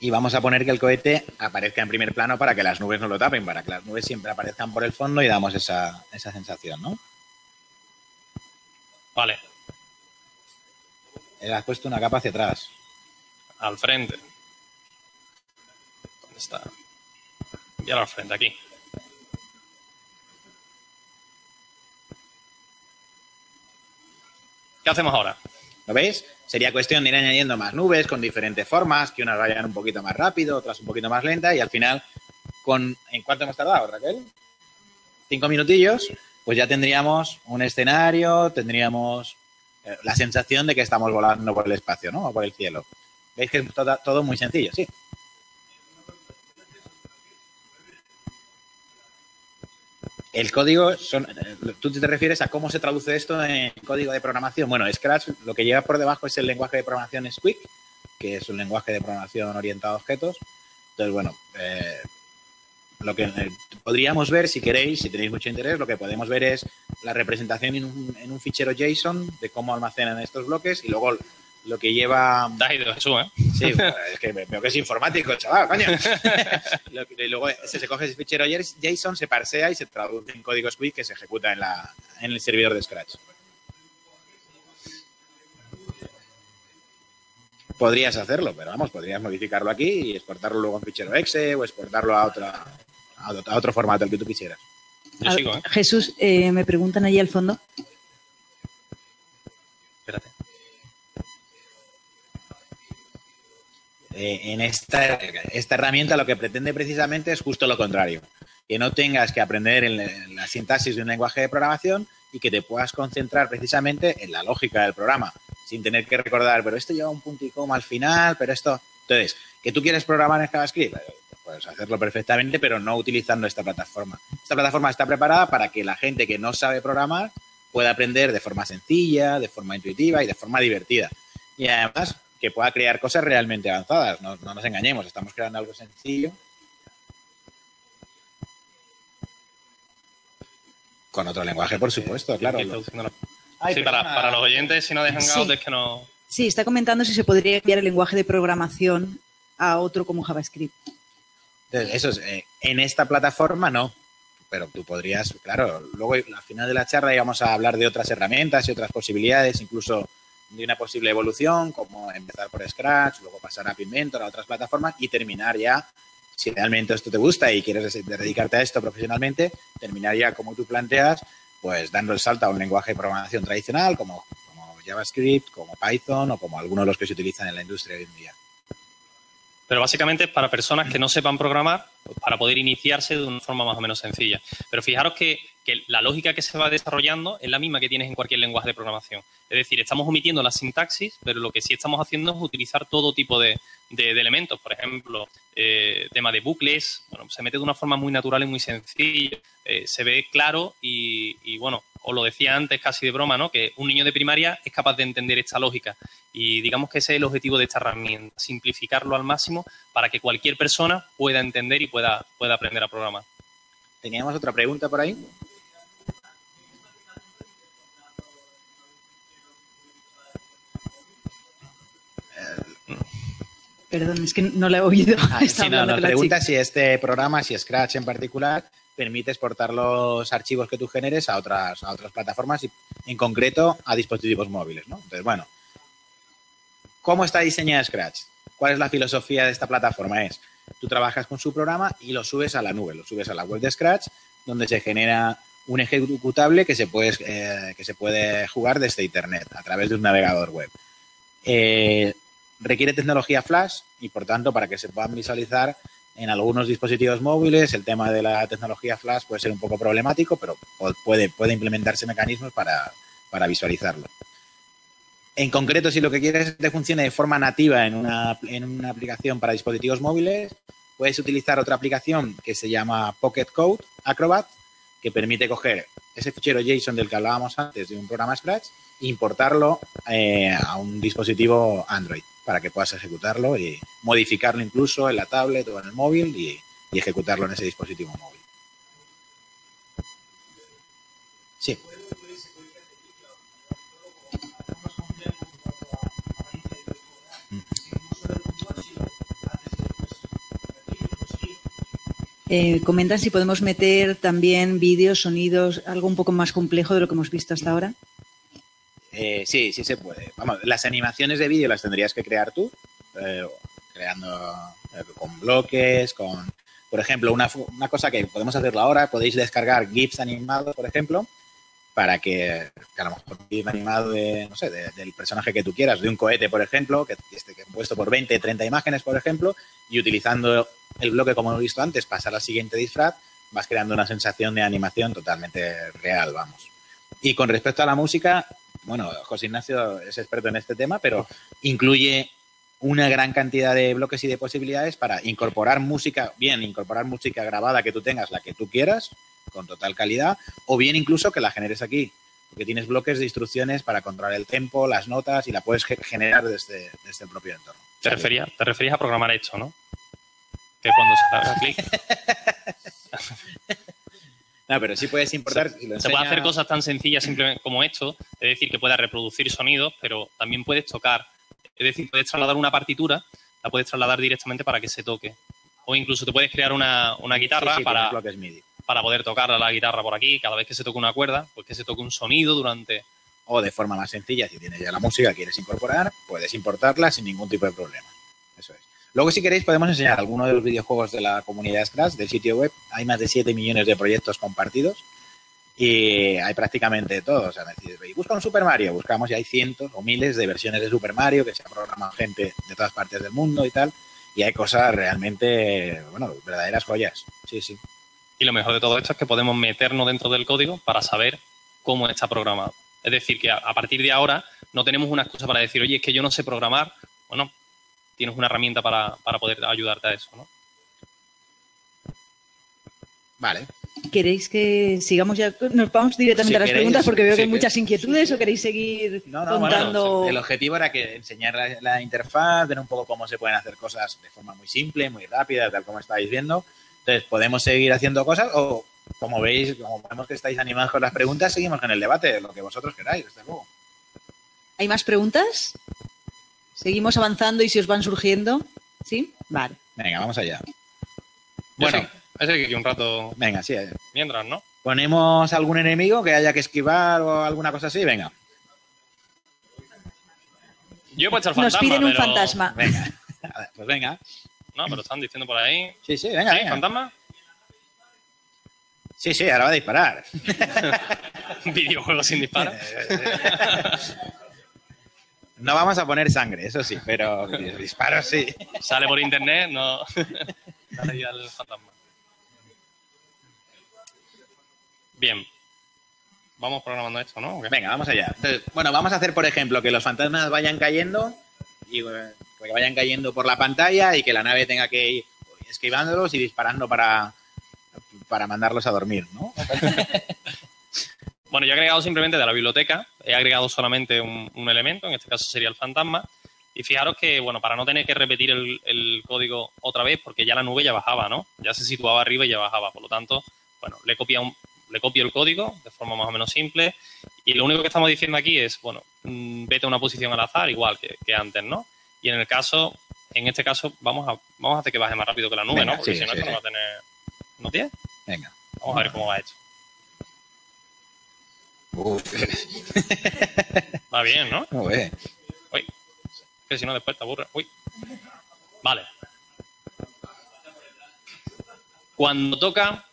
Speaker 2: Y vamos a poner que el cohete aparezca en primer plano para que las nubes no lo tapen, para que las nubes siempre aparezcan por el fondo y damos esa, esa sensación, ¿no?
Speaker 3: Vale,
Speaker 2: Le has puesto una capa hacia atrás.
Speaker 3: al frente. ¿Dónde está? Y ahora al frente, aquí. ¿Qué hacemos ahora?
Speaker 2: ¿Lo veis? Sería cuestión de ir añadiendo más nubes con diferentes formas, que unas vayan un poquito más rápido, otras un poquito más lenta y al final, con ¿en cuánto hemos tardado, Raquel? Cinco minutillos, pues ya tendríamos un escenario, tendríamos eh, la sensación de que estamos volando por el espacio, ¿no? O por el cielo. ¿Veis que es todo, todo muy sencillo? Sí. El código, son, tú te refieres a cómo se traduce esto en código de programación. Bueno, Scratch lo que lleva por debajo es el lenguaje de programación Squeak, que es un lenguaje de programación orientado a objetos. Entonces, bueno, eh, lo que eh, podríamos ver, si queréis, si tenéis mucho interés, lo que podemos ver es la representación en un, en un fichero JSON de cómo almacenan estos bloques y luego lo que lleva...
Speaker 3: Te has ido, Jesús, ¿eh?
Speaker 2: Sí, bueno, es que veo que es informático, chaval, coño. Lo que- luego se, se coge ese fichero JSON, se parsea y se traduce en código Squeak que se ejecuta en, la, en el servidor de Scratch. Podrías hacerlo, pero vamos, podrías modificarlo aquí y exportarlo luego en fichero exe o exportarlo a, otra, a otro- a otro formato, el que tú quisieras.
Speaker 3: Yo
Speaker 1: A-
Speaker 3: sigo, ¿eh?
Speaker 1: Jesús, eh, me preguntan allí al fondo.
Speaker 2: Eh, en esta, esta herramienta lo que pretende precisamente es justo lo contrario. Que no tengas que aprender en la, sintaxis de un lenguaje de programación y que te puedas concentrar precisamente en la lógica del programa, sin tener que recordar, pero esto lleva un punto y coma al final, pero esto... Entonces, que tú quieres programar en JavaScript, puedes hacerlo perfectamente, pero no utilizando esta plataforma. Esta plataforma está preparada para que la gente que no sabe programar pueda aprender de forma sencilla, de forma intuitiva y de forma divertida. Y además que pueda crear cosas realmente avanzadas. No, no nos engañemos, estamos creando algo sencillo. Con otro lenguaje, por supuesto, claro. Ay,
Speaker 3: sí, para, para los oyentes, si no dejan
Speaker 1: Sí.
Speaker 3: out, es que no.
Speaker 1: Sí, está comentando si se podría cambiar el lenguaje de programación a otro como JavaScript.
Speaker 2: Entonces, eso es, eh, en esta plataforma no, pero tú podrías, claro, luego al final de la charla íbamos a hablar de otras herramientas y otras posibilidades, incluso de una posible evolución, como empezar por Scratch, luego pasar a Inventor, a otras plataformas y terminar ya, si realmente esto te gusta y quieres dedicarte a esto profesionalmente, terminar ya como tú planteas, pues dando el salto a un lenguaje de programación tradicional como, como JavaScript, como Python o como algunos de los que se utilizan en la industria hoy en día.
Speaker 3: Pero básicamente es para personas que no sepan programar, pues, para poder iniciarse de una forma más o menos sencilla. Pero fijaros que, la lógica que se va desarrollando es la misma que tienes en cualquier lenguaje de programación. Es decir, estamos omitiendo la sintaxis, pero lo que sí estamos haciendo es utilizar todo tipo de, elementos. Por ejemplo, eh, tema de bucles, bueno, se mete de una forma muy natural y muy sencilla. Eh, se ve claro y, bueno, os lo decía antes casi de broma, ¿no? Que un niño de primaria es capaz de entender esta lógica. Y digamos que ese es el objetivo de esta herramienta, simplificarlo al máximo para que cualquier persona pueda entender y pueda, pueda aprender a programar.
Speaker 2: ¿Teníamos otra pregunta por ahí?
Speaker 1: Perdón, es que no la he oído.
Speaker 2: Ah,
Speaker 1: Estaba
Speaker 2: sí, no,
Speaker 1: con la
Speaker 2: pregunta
Speaker 1: chica.
Speaker 2: si este programa, si Scratch en particular, permite exportar los archivos que tú generes a otras, a otras plataformas y en concreto a dispositivos móviles, ¿no? Entonces, bueno, ¿cómo está diseñada Scratch? ¿Cuál es la filosofía de esta plataforma? Es, tú trabajas con su programa y lo subes a la nube, lo subes a la web de Scratch, donde se genera un ejecutable que se puede, eh, que se puede jugar desde Internet, a través de un navegador web. Eh, requiere tecnología flash y por tanto para que se puedan visualizar en algunos dispositivos móviles el tema de la tecnología flash puede ser un poco problemático pero puede, implementarse mecanismos para, visualizarlo. En concreto, si lo que quieres es que funcione de forma nativa en una, en una aplicación para dispositivos móviles, puedes utilizar otra aplicación que se llama Pocket Code Acrobat, que permite coger ese fichero JSON del que hablábamos antes de un programa Scratch importarlo eh, a un dispositivo Android para que puedas ejecutarlo y modificarlo incluso en la tablet o en el móvil y, ejecutarlo en ese dispositivo móvil. Sí.
Speaker 1: Eh, comentan si podemos meter también vídeos, sonidos, algo un poco más complejo de lo que hemos visto hasta ahora.
Speaker 2: Eh, sí, sí se puede. Vamos, las animaciones de vídeo las tendrías que crear tú, eh, creando eh, con bloques, con, por ejemplo, una, una cosa que podemos hacerlo ahora, podéis descargar GIFs animados, por ejemplo, para que, que a lo mejor un animado de, no sé, de- del personaje que tú quieras, de un cohete, por ejemplo, que esté compuesto por 20, 30 imágenes, por ejemplo, y utilizando el bloque como hemos visto antes, pasar al siguiente disfraz, vas creando una sensación de animación totalmente real, vamos. Y con respecto a la música, bueno, José Ignacio es experto en este tema, pero incluye una gran cantidad de bloques y de posibilidades para incorporar música, bien, incorporar música grabada que tú tengas, la que tú quieras, con total calidad, o bien incluso que la generes aquí, porque tienes bloques de instrucciones para controlar el tempo, las notas y la puedes ge- generar desde, desde el propio entorno.
Speaker 3: Te referías, te referías a programar hecho, ¿no? Que cuando se haga clic
Speaker 2: No, pero sí puedes importar. si lo
Speaker 3: se puede hacer cosas tan sencillas simplemente como esto, es decir, que puedas reproducir sonidos, pero también puedes tocar. Es decir, puedes trasladar una partitura, la puedes trasladar directamente para que se toque. O incluso te puedes crear una, una guitarra
Speaker 2: Sí, sí,
Speaker 3: para,
Speaker 2: MIDI.
Speaker 3: poder tocar la guitarra por aquí, cada vez que se toque una cuerda, pues que se toque un sonido durante...
Speaker 2: O de forma más sencilla, si tienes ya la música que quieres incorporar, puedes importarla sin ningún tipo de problema. Eso es. Luego, si queréis, podemos enseñar algunos de los videojuegos de la comunidad Scratch, del sitio web. Hay más de 7 millones de proyectos compartidos y hay prácticamente de todo. O sea, decís, "Oye, busca un Super Mario, buscamos y hay cientos o miles de versiones de Super Mario que se ha programado gente de todas partes del mundo y tal. Y hay cosas realmente, bueno, verdaderas joyas. Sí, sí.
Speaker 3: Y lo mejor de todo esto es que podemos meternos dentro del código para saber cómo está programado. Es decir, que a partir de ahora no tenemos una excusa para decir, oye, es que yo no sé programar. Bueno, tienes una herramienta para, para poder ayudarte a eso, ¿no?
Speaker 2: Vale.
Speaker 1: ¿Queréis que sigamos ya? Nos vamos directamente
Speaker 2: Si
Speaker 1: a las
Speaker 2: queréis,
Speaker 1: preguntas porque veo que hay muchas inquietudes o queréis seguir
Speaker 2: No, no, bueno,
Speaker 1: contando.
Speaker 2: el objetivo era que enseñar la, la interfaz, ver un poco cómo se pueden hacer cosas de forma muy simple, muy rápida, tal como estáis viendo. Entonces, podemos seguir haciendo cosas o, como veis, como vemos que estáis animados con las preguntas, seguimos con el debate, lo que vosotros queráis, desde luego.
Speaker 1: ¿Hay más preguntas? Seguimos avanzando y si os van surgiendo. ¿Sí? Vale.
Speaker 2: Venga, vamos allá.
Speaker 3: Bueno, ese que aquí un rato
Speaker 2: venga, sí. eh.
Speaker 3: mientras, ¿no?
Speaker 2: Ponemos algún enemigo que haya que esquivar o alguna cosa así, venga.
Speaker 3: Yo he puesto el
Speaker 1: Nos
Speaker 3: fantasma,
Speaker 1: piden un
Speaker 3: pero-
Speaker 1: fantasma.
Speaker 2: Venga. A ver, Pues venga.
Speaker 3: No, pero están diciendo por ahí.
Speaker 2: Sí, sí, venga,
Speaker 3: ¿Sí?
Speaker 2: venga.
Speaker 3: ¿Fantasma?
Speaker 2: Sí, sí, ahora va a disparar.
Speaker 3: Videojuego sin disparo.
Speaker 2: No vamos a poner sangre, eso sí, pero disparos sí.
Speaker 3: Sale por internet, no. Dale ya al fantasma. Bien. Vamos programando esto, ¿no?
Speaker 2: Venga, vamos allá. Entonces, bueno, vamos a hacer, por ejemplo, que los fantasmas vayan cayendo y eh, que vayan cayendo por la pantalla y que la nave tenga que ir esquivándolos y disparando para, para mandarlos a dormir, ¿no?
Speaker 3: Bueno, yo he agregado simplemente de la biblioteca, he agregado solamente un, un elemento, en este caso sería el fantasma. Y fijaros que, bueno, para no tener que repetir el, el código otra vez, porque ya la nube ya bajaba, ¿no? Ya se situaba arriba y ya bajaba. Por lo tanto, bueno, le copia un, le copio el código de forma más o menos simple. Y lo único que estamos diciendo aquí es, bueno, mm, vete a una posición al azar, igual que, que antes, ¿no? Y en el caso, en este caso, vamos a, vamos a hacer que baje más rápido que la nube,
Speaker 2: Venga,
Speaker 3: ¿no? Porque
Speaker 2: sí,
Speaker 3: si no,
Speaker 2: sí,
Speaker 3: esto no va a tener. ¿No tiene?
Speaker 2: Venga.
Speaker 3: Vamos a ver cómo va Va bien, ¿no?
Speaker 2: Muy bien.
Speaker 3: Uy, que si no después te aburre. Uy. Vale. Cuando toca,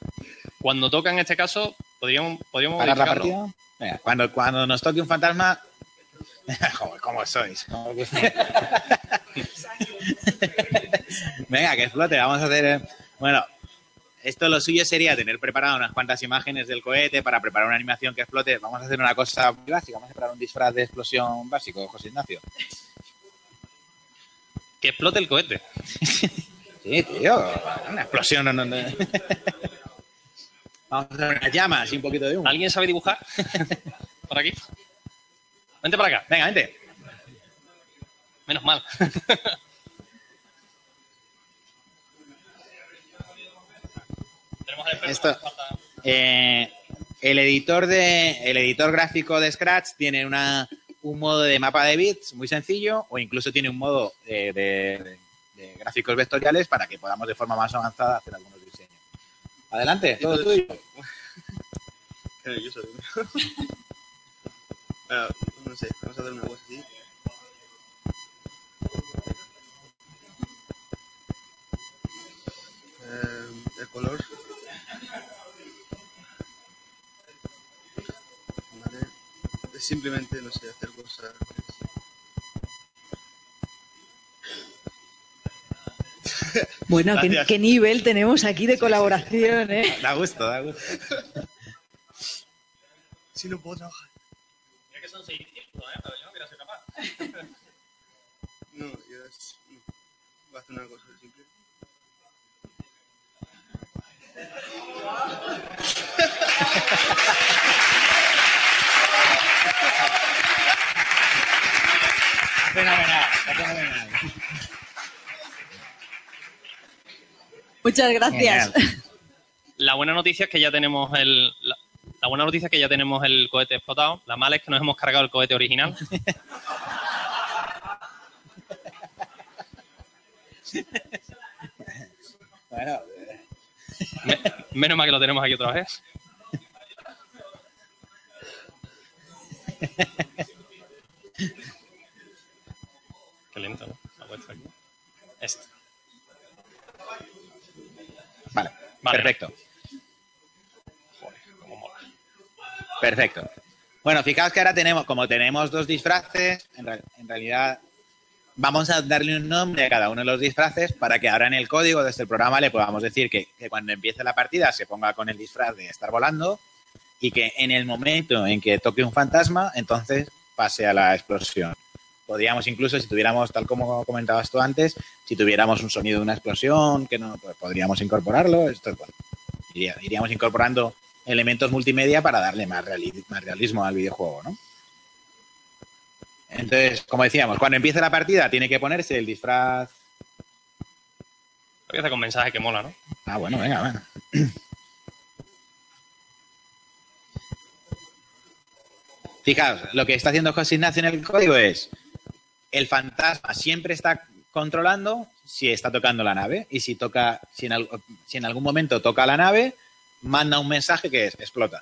Speaker 3: cuando toca en este caso, podríamos, podríamos
Speaker 2: ¿Parar la
Speaker 3: modificarlo.
Speaker 2: partida? Venga, cuando, cuando nos toque un fantasma... Joder, ¿cómo sois? ¿Cómo que- Venga, que explote. Vamos a hacer... eh, Bueno, esto lo suyo sería tener preparado unas cuantas imágenes del cohete para preparar una animación que explote. Vamos a hacer una cosa muy básica. Vamos a preparar un disfraz de explosión básico, José Ignacio.
Speaker 3: Que explote el cohete.
Speaker 2: Sí, tío. Una explosión. no, no, no. Vamos a hacer unas llamas y un poquito de humo.
Speaker 3: ¿Alguien sabe dibujar? Por aquí. Vente para acá.
Speaker 2: Venga, vente.
Speaker 3: Menos mal.
Speaker 2: Esto- Eh, el editor de el editor gráfico de Scratch tiene una, un modo de mapa de bits muy sencillo o incluso tiene un modo de, de- de gráficos vectoriales para que podamos de forma más avanzada hacer algunos diseños. Adelante, todo tuyo.
Speaker 5: Claro, yo soy. No sé, vamos a hacer una cosa así. Eh, el color. Vale. Es simplemente, no sé, hacer cosas.
Speaker 1: Bueno, ¿qué, qué nivel tenemos aquí de colaboración, ¿eh?
Speaker 2: Da gusto, da gusto.
Speaker 5: Si no puedo trabajar.
Speaker 3: Mira que son 600, ¿eh? Pero yo no quiero ser capaz.
Speaker 5: No, yo es. No. Voy a hacer una cosa simple. fenomenal.
Speaker 1: Muchas gracias.
Speaker 2: Genial.
Speaker 3: La buena noticia es que ya tenemos el la, buena noticia es que ya tenemos el cohete explotado. La mala es que nos hemos cargado el cohete original.
Speaker 2: bueno.
Speaker 3: Menos mal que lo tenemos aquí otra vez. Qué lento, ¿no? La vuelta aquí. Este.
Speaker 2: vale,
Speaker 3: Vale.
Speaker 2: perfecto.
Speaker 3: Joder, cómo mola.
Speaker 2: Perfecto. Bueno, fijaos que ahora tenemos, como tenemos dos disfraces, en realidad vamos a darle un nombre a cada uno de los disfraces para que ahora en el código de este programa le podamos decir que, que cuando empiece la partida se ponga con el disfraz de estar volando y que en el momento en que toque un fantasma, entonces pase a la explosión. Podríamos incluso, si tuviéramos, tal como comentabas tú antes, si tuviéramos un sonido de una explosión, que no, pues podríamos incorporarlo. Esto, bueno, iría- iríamos incorporando elementos multimedia para darle más, reali- más realismo al videojuego, ¿no? Entonces, como decíamos, cuando empiece la partida tiene que ponerse el disfraz.
Speaker 3: Empieza con mensaje que mola, ¿no?
Speaker 2: Ah, bueno, venga, venga. Fijaos, lo que está haciendo José Ignacio en el código es el fantasma siempre está controlando si está tocando la nave y si toca, si en, algún momento toca la nave, manda un mensaje que es explota.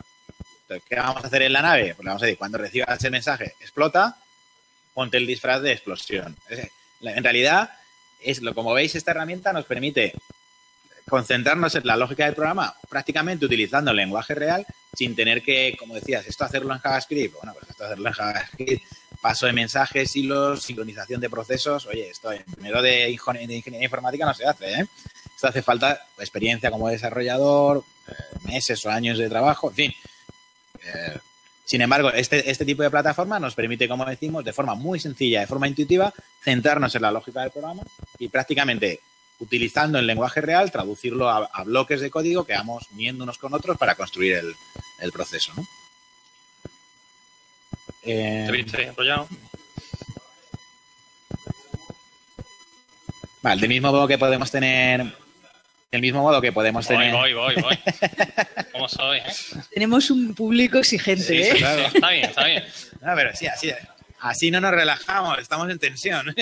Speaker 2: Entonces, ¿qué vamos a hacer en la nave? Pues vamos a decir, cuando recibas ese mensaje, explota, ponte el disfraz de explosión. En realidad, es lo como veis, esta herramienta nos permite concentrarnos en la lógica del programa prácticamente utilizando el lenguaje real sin tener que, como decías, esto hacerlo en JavaScript. Bueno, pues esto hacerlo en JavaScript, paso de mensajes, hilos, sincronización de procesos. Oye, esto en primero de, de ingeniería informática no se hace, ¿eh? Esto hace falta experiencia como desarrollador, eh, meses o años de trabajo, en fin. Eh, sin embargo, este, este tipo de plataforma nos permite, como decimos, de forma muy sencilla, de forma intuitiva, centrarnos en la lógica del programa y prácticamente utilizando el lenguaje real, traducirlo a, a bloques de código que vamos uniendo unos con otros para construir el, el proceso. ¿no? Eh,
Speaker 3: ¿Te viste enrollado?
Speaker 2: vale, del mismo modo que podemos tener. Del mismo modo que podemos
Speaker 3: Voy,
Speaker 2: tener.
Speaker 3: voy, voy, voy. ¿Cómo soy?
Speaker 1: Tenemos un público exigente,
Speaker 2: Sí,
Speaker 1: ¿eh?
Speaker 2: sí, claro.
Speaker 3: Está bien, está bien.
Speaker 2: No, pero sí, así, así no nos relajamos, estamos en tensión.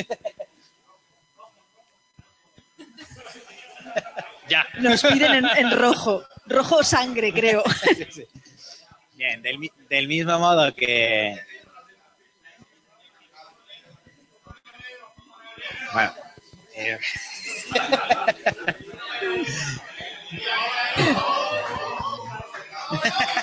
Speaker 3: Ya.
Speaker 1: Nos piden en, en rojo. Rojo sangre, creo.
Speaker 2: Sí, sí. Bien, del, mi- del mismo modo que. Bueno. eh,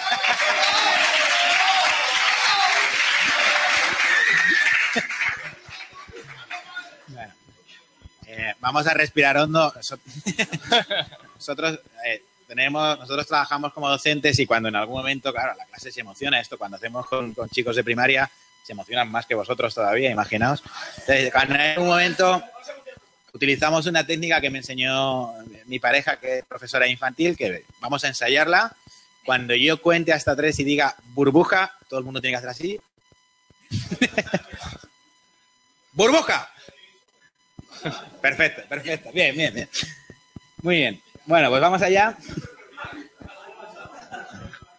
Speaker 2: vamos a respirar hondo. Nosot- Nosotros eh, tenemos, nosotros trabajamos como docentes y cuando en algún momento, claro, la clase se emociona esto, cuando hacemos con, con chicos de primaria, se emocionan más que vosotros todavía, imaginaos. Entonces, cuando en un momento utilizamos una técnica que me enseñó mi pareja, que es profesora infantil, que vamos a ensayarla. Cuando yo cuente hasta tres y diga burbuja, todo el mundo tiene que hacer así. ¡Burbuja! Perfecto, perfecto. Bien, bien, bien. Muy bien. Bueno, pues vamos allá.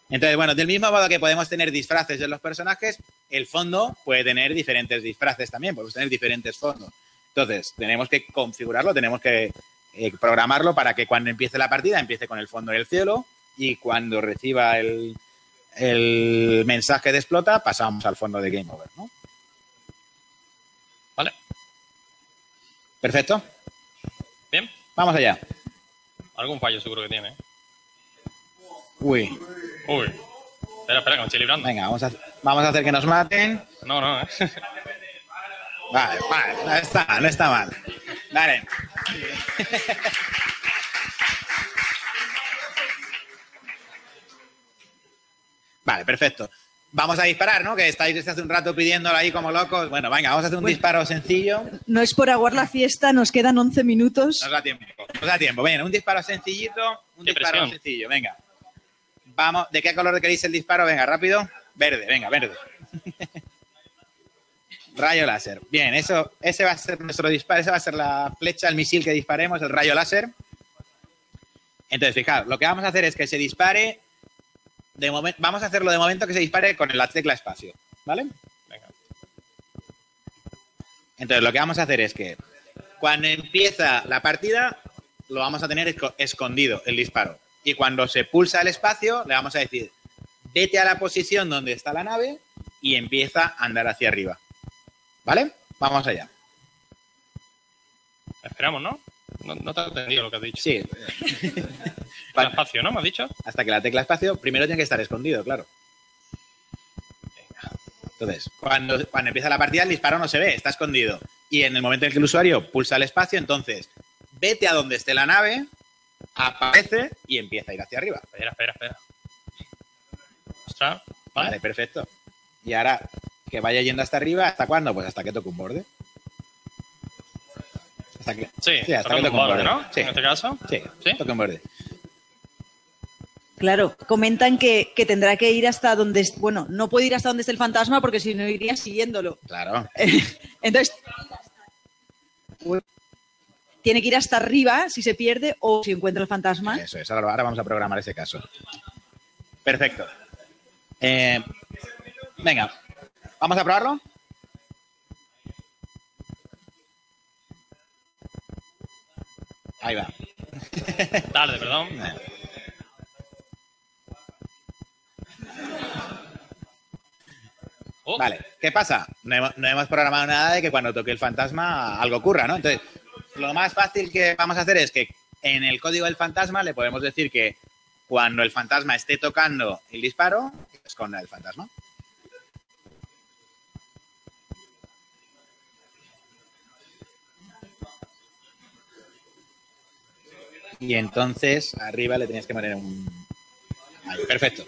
Speaker 2: Entonces, bueno, del mismo modo que podemos tener disfraces de los personajes, el fondo puede tener diferentes disfraces también, podemos tener diferentes fondos. Entonces, tenemos que configurarlo, tenemos que eh, programarlo para que cuando empiece la partida empiece con el fondo del cielo y cuando reciba el, el mensaje de explota pasamos al fondo de Game Over, ¿no?
Speaker 3: Vale.
Speaker 2: Perfecto.
Speaker 3: Bien.
Speaker 2: Vamos allá.
Speaker 3: Algún fallo seguro que tiene. ¿eh?
Speaker 2: Uy,
Speaker 3: Uy. Espera, espera, que me estoy librando.
Speaker 2: venga, vamos a, vamos a hacer que nos maten.
Speaker 3: No, no, ¿eh?
Speaker 2: Vale, vale, no está mal, no está mal. Vale. Vale, perfecto. Vamos a disparar, ¿no? Que estáis desde hace un rato pidiéndolo ahí como locos. Bueno, venga, vamos a hacer un
Speaker 1: Bueno.
Speaker 2: disparo sencillo.
Speaker 1: No es por aguar la fiesta, nos quedan 11 minutos.
Speaker 2: Nos da tiempo. Nos da tiempo. Venga, un disparo sencillito. Un
Speaker 3: Qué
Speaker 2: disparo
Speaker 3: presión.
Speaker 2: sencillo, venga. Vamos, ¿de qué color queréis el disparo? Venga, rápido. Verde, venga, verde. rayo láser. Bien, eso, ese va a ser nuestro disparo, esa va a ser la flecha, el misil que disparemos, el rayo láser. Entonces, fijaos, lo que vamos a hacer es que se dispare. De momento, vamos a hacerlo de momento que se dispare con la tecla espacio. ¿Vale?
Speaker 3: Venga.
Speaker 2: Entonces, lo que vamos a hacer es que cuando empieza la partida, lo vamos a tener esco- escondido el disparo. Y cuando se pulsa el espacio, le vamos a decir, vete a la posición donde está la nave y empieza a andar hacia arriba. ¿Vale? Vamos allá.
Speaker 3: Esperamos, ¿no? No, no te he entendido lo que has dicho.
Speaker 2: Sí.
Speaker 3: Espacio, ¿no? ¿Me has dicho?
Speaker 2: Hasta que la tecla espacio, primero tiene que estar escondido, claro. Entonces, cuando, cuando empieza la partida, el disparo no se ve, está escondido. Y en el momento en que el usuario pulsa el espacio, entonces vete a donde esté la nave, aparece y empieza a ir hacia arriba.
Speaker 3: Espera, espera, espera. Ostras,
Speaker 2: Vale,
Speaker 3: ¿vale?
Speaker 2: perfecto. Y ahora que vaya yendo hasta arriba, ¿hasta cuándo? Pues hasta que toque un borde. Hasta que,
Speaker 3: Sí,
Speaker 2: Sí, hasta que toque un.
Speaker 3: ¿no?
Speaker 2: Sí.
Speaker 3: En este caso.
Speaker 2: sí,
Speaker 3: ¿Sí?
Speaker 2: toque un borde.
Speaker 1: Claro, comentan que, que tendrá que ir hasta donde, es- bueno, no puede ir hasta donde esté el fantasma porque si no iría siguiéndolo.
Speaker 2: Claro.
Speaker 1: Entonces, tiene que ir hasta arriba si se pierde o si encuentra el fantasma.
Speaker 2: Eso es, ahora, ahora vamos a programar ese caso. Perfecto. Eh, venga, ¿vamos a probarlo? Ahí va.
Speaker 3: Tarde, perdón. Oh,
Speaker 2: Vale, ¿qué pasa? No hemos, no hemos programado nada de que cuando toque el fantasma algo ocurra, ¿no? Entonces, lo más fácil que vamos a hacer es que en el código del fantasma le podemos decir que cuando el fantasma esté tocando el disparo, esconda el fantasma. Y entonces arriba le tenías que poner un... Ahí, perfecto.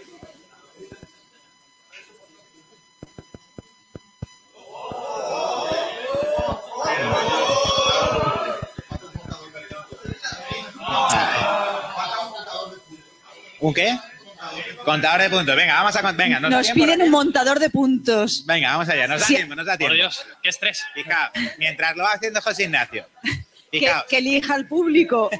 Speaker 2: ¿Un qué? Contador de puntos. Venga, vamos a... Venga, nos,
Speaker 1: piden un montador de puntos.
Speaker 2: Venga, vamos allá. Nos da
Speaker 1: Sí.
Speaker 2: tiempo, nos da
Speaker 3: por
Speaker 2: tiempo.
Speaker 3: Dios, qué estrés.
Speaker 2: Fijaos, mientras lo va haciendo José Ignacio. Fijaos,
Speaker 1: que elija el público.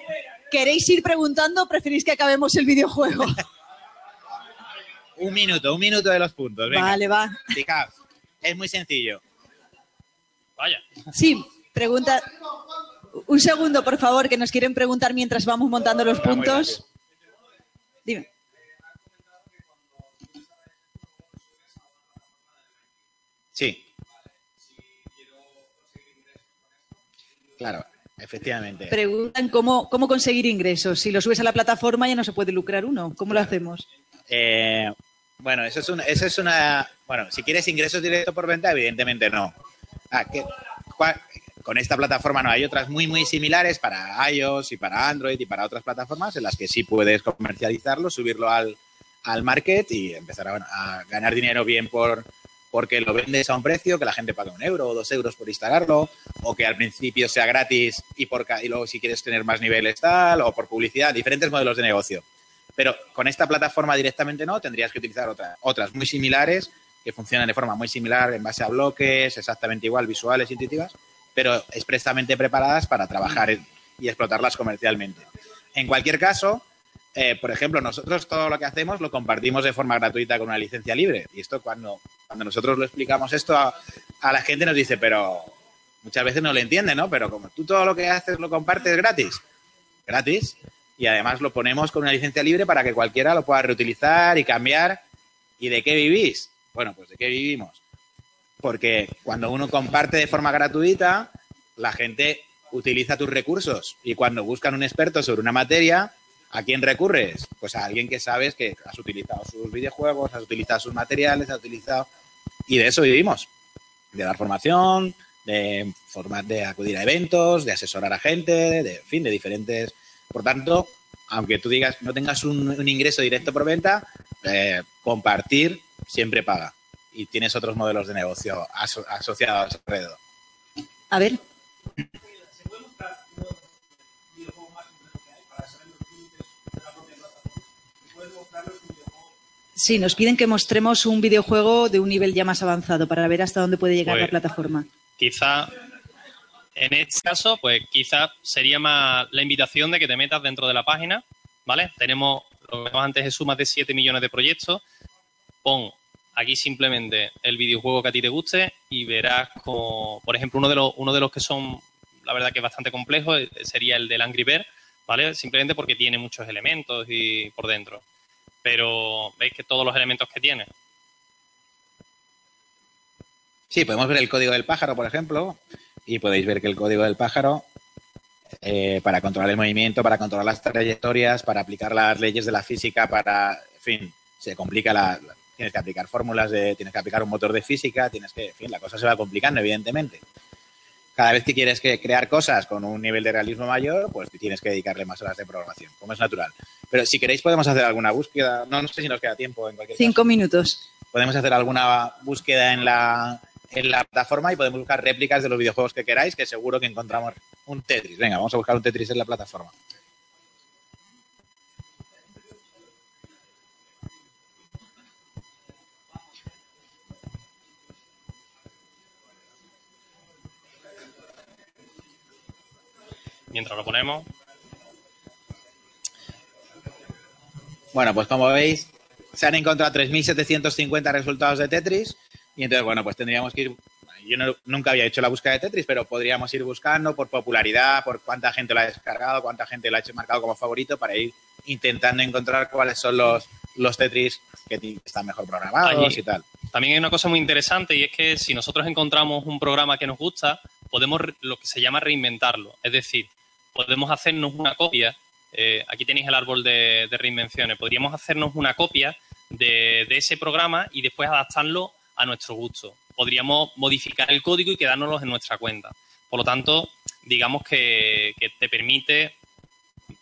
Speaker 1: ¿Queréis ir preguntando o preferís que acabemos el videojuego?
Speaker 2: un minuto, un minuto de los puntos. Venga,
Speaker 1: Vale, va.
Speaker 2: fijaos. Es muy sencillo.
Speaker 3: Vaya.
Speaker 1: Sí, pregunta. Un segundo, por favor, que nos quieren preguntar mientras vamos montando los puntos. Dime.
Speaker 2: Sí. Claro, efectivamente.
Speaker 1: Preguntan cómo, cómo conseguir ingresos. Si lo subes a la plataforma ya no se puede lucrar uno. ¿Cómo lo hacemos?
Speaker 2: Eh, bueno, eso es, una, eso es una... Bueno, si quieres ingresos directos por venta, evidentemente no. Ah, que- con esta plataforma no, hay otras muy, muy similares para iOS y para Android y para otras plataformas en las que sí puedes comercializarlo, subirlo al, al market y empezar a ganar dinero bien por porque lo vendes a un precio, que la gente paga un euro o dos euros por instalarlo, o que al principio sea gratis y, por, y luego si quieres tener más niveles tal, o por publicidad, diferentes modelos de negocio. Pero con esta plataforma directamente no, tendrías que utilizar otra- otras muy similares, que funcionan de forma muy similar en base a bloques, exactamente igual, visuales, intuitivas, pero expresamente preparadas para trabajar y explotarlas comercialmente. En cualquier caso, eh, por ejemplo, nosotros todo lo que hacemos lo compartimos de forma gratuita con una licencia libre. Y esto cuando, cuando nosotros lo explicamos esto a, a la gente nos dice, pero muchas veces no lo entiende, ¿no? Pero como tú todo lo que haces lo compartes gratis, gratis, y además lo ponemos con una licencia libre para que cualquiera lo pueda reutilizar y cambiar. ¿Y de qué vivís? Bueno, pues de qué vivimos. Porque cuando uno comparte de forma gratuita, la gente utiliza tus recursos y cuando buscan un experto sobre una materia, ¿a quién recurres? Pues a alguien que sabes que has utilizado sus videojuegos, has utilizado sus materiales, has utilizado... Y de eso vivimos. De dar formación, de, forma- de acudir a eventos, de asesorar a gente, de, fin, de diferentes... Por tanto, aunque tú digas no tengas un, un ingreso directo por venta, eh, compartir siempre paga. Y tienes otros modelos de negocio aso- asociados alrededor.
Speaker 1: A ver. Sí, nos piden que mostremos un videojuego de un nivel ya más avanzado para ver hasta dónde puede llegar
Speaker 3: Pues-
Speaker 1: la plataforma.
Speaker 3: Quizá, en este caso, pues quizá sería más la invitación de que te metas dentro de la página ¿vale? Tenemos, lo que antes es más de 7 millones de proyectos. Pon aquí simplemente el videojuego que a ti te guste y verás como, por ejemplo, uno de los, uno de los que son, la verdad que es bastante complejo, eh, sería el del Angry Bird, ¿vale? Simplemente porque tiene muchos elementos y por dentro. Pero veis que todos los elementos que tiene.
Speaker 2: Sí, podemos ver el código del pájaro, por ejemplo, y podéis ver que el código del pájaro, eh, para controlar el movimiento, para controlar las trayectorias, para aplicar las leyes de la física, para, en fin, se complica la, la- tienes que aplicar fórmulas tienes que aplicar un motor de física, tienes que, en fin, la cosa se va complicando, evidentemente. Cada vez que quieres que crear cosas con un nivel de realismo mayor, pues tienes que dedicarle más horas de programación, como es natural. Pero si queréis podemos hacer alguna búsqueda, no, no sé si nos queda tiempo en cualquier caso
Speaker 1: Cinco minutos.
Speaker 2: podemos hacer alguna búsqueda en la, en la plataforma y podemos buscar réplicas de los videojuegos que queráis, que seguro que encontramos un Tetris. Venga, vamos a buscar un Tetris en la plataforma.
Speaker 3: Mientras lo ponemos,
Speaker 2: Bueno, pues como veis, se han encontrado 3.750 resultados de Tetris y entonces, bueno, pues tendríamos que ir... Yo no- nunca había hecho la búsqueda de Tetris, pero podríamos ir buscando por popularidad, por cuánta gente lo ha descargado, cuánta gente lo ha hecho marcado como favorito para ir intentando encontrar cuáles son los, los Tetris que están mejor programados
Speaker 3: Allí.
Speaker 2: y tal.
Speaker 3: También hay una cosa muy interesante y es que si nosotros encontramos un programa que nos gusta, podemos lo que se llama reinventarlo. Es decir, podemos hacernos una copia. eh, aquí tenéis el árbol de, de reinvenciones. Podríamos hacernos una copia de, de ese programa y después adaptarlo a nuestro gusto. Podríamos modificar el código y quedárnoslos en nuestra cuenta. Por lo tanto, digamos que, que te permite,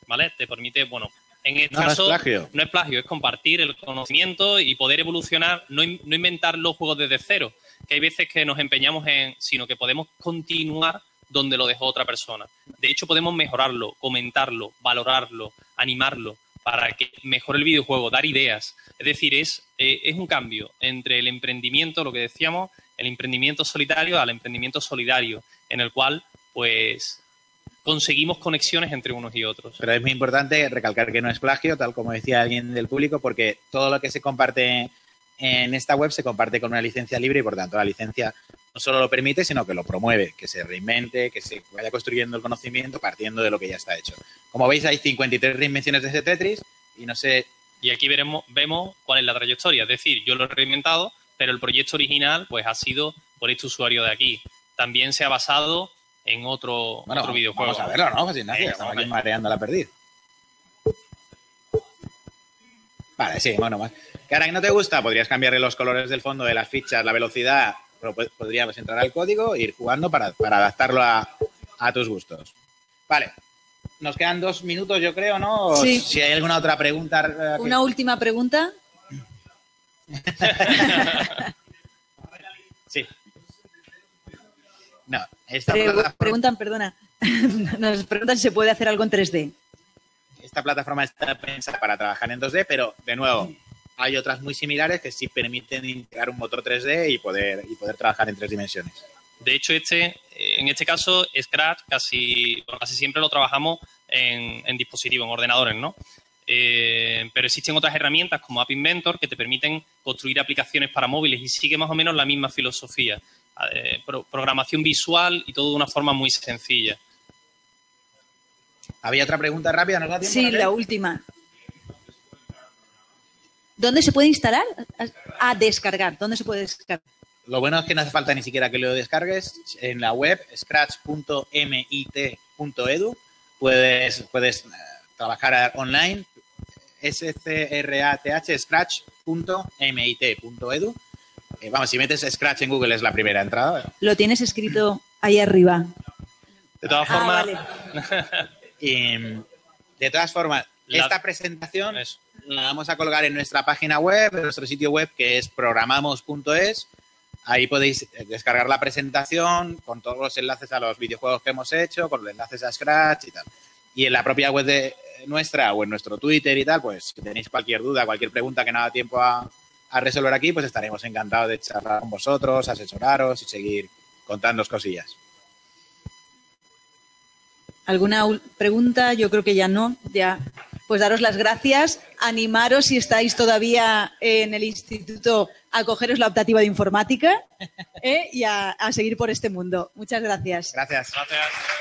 Speaker 3: ¿vale? Te permite, bueno, en este
Speaker 2: No, no es
Speaker 3: caso
Speaker 2: plagio.
Speaker 3: no es plagio, es compartir el conocimiento y poder evolucionar, no, in- no inventar los juegos desde cero, que hay veces que nos empeñamos en, sino que podemos continuar donde lo dejó otra persona. De hecho, podemos mejorarlo, comentarlo, valorarlo, animarlo para que mejore el videojuego, dar ideas. Es decir, es, eh, es un cambio entre el emprendimiento, lo que decíamos, el emprendimiento solitario al emprendimiento solidario, en el cual, pues, conseguimos conexiones entre unos y otros.
Speaker 2: Pero es muy importante recalcar que no es plagio, tal como decía alguien del público, porque todo lo que se comparte en esta web se comparte con una licencia libre y por tanto la licencia no solo lo permite, sino que lo promueve, que se reinvente, que se vaya construyendo el conocimiento partiendo de lo que ya está hecho. Como veis, hay 53 reinvenciones de ese Tetris y no sé,
Speaker 3: Y aquí veremos, vemos cuál es la trayectoria. Es decir, yo lo he reinventado, pero el proyecto original pues ha sido por este usuario de aquí. También se ha basado en otro,
Speaker 2: bueno,
Speaker 3: otro videojuego.
Speaker 2: vamos a verlo, ¿no? Pues Ignacio, estamos aquí mareando la perdiz. Vale, sí, bueno, más. Que ahora que no te gusta, podrías cambiarle los colores del fondo de las fichas, la velocidad, pero pod- podríamos entrar al código e ir jugando para, para adaptarlo a, a tus gustos. Vale. Nos quedan dos minutos, yo creo, ¿no?
Speaker 1: Sí.
Speaker 2: Si hay alguna otra pregunta. eh, que-
Speaker 1: Una última pregunta.
Speaker 2: Sí. No, esta,
Speaker 1: Pre-
Speaker 2: plataforma,
Speaker 1: preguntan, perdona. Nos preguntan si se puede hacer algo en 3D.
Speaker 2: esta plataforma está pensada para trabajar en 2D, pero de nuevo, hay otras muy similares que sí permiten integrar un motor 3D y poder, y poder trabajar en tres dimensiones.
Speaker 3: De hecho, este, eh, en este caso, Scratch casi, casi siempre lo trabajamos en, en dispositivos, en ordenadores, ¿no? Eh, pero existen otras herramientas como App Inventor que te permiten construir aplicaciones para móviles y sigue más o menos la misma filosofía. Eh, pro- programación visual y todo de una forma muy sencilla.
Speaker 2: ¿Había otra pregunta rápida? ¿Nos da tiempo?
Speaker 1: Sí, la última. ¿Dónde se puede instalar? A descargar. ¿Dónde se puede descargar?
Speaker 2: Lo bueno es que no hace falta ni siquiera que lo descargues. En la web scratch.mit.edu puedes, puedes eh, trabajar online. scrath scratch.mit.edu. Eh, vamos, si metes Scratch en Google es la primera entrada.
Speaker 1: Lo tienes escrito ahí arriba.
Speaker 3: De todas
Speaker 1: Ah,
Speaker 3: formas,
Speaker 1: vale.
Speaker 2: Y, de todas formas,
Speaker 3: La-
Speaker 2: esta presentación
Speaker 3: eso.
Speaker 2: la vamos a colgar en nuestra página web, en nuestro sitio web que es programamos.es. Ahí podéis eh, descargar la presentación con todos los enlaces a los videojuegos que hemos hecho, con los enlaces a Scratch y tal. Y en la propia web de eh, nuestra o en nuestro Twitter y tal, pues si tenéis cualquier duda, cualquier pregunta que no da tiempo a, a resolver aquí, pues estaremos encantados de charlar con vosotros, asesoraros y seguir contándoos cosillas.
Speaker 1: ¿Alguna pregunta? Yo creo que ya no. Ya pues daros las gracias, animaros si estáis todavía en el instituto a cogeros la optativa de informática ¿eh? y a, a seguir por este mundo. Muchas gracias.
Speaker 2: Gracias.
Speaker 3: Gracias.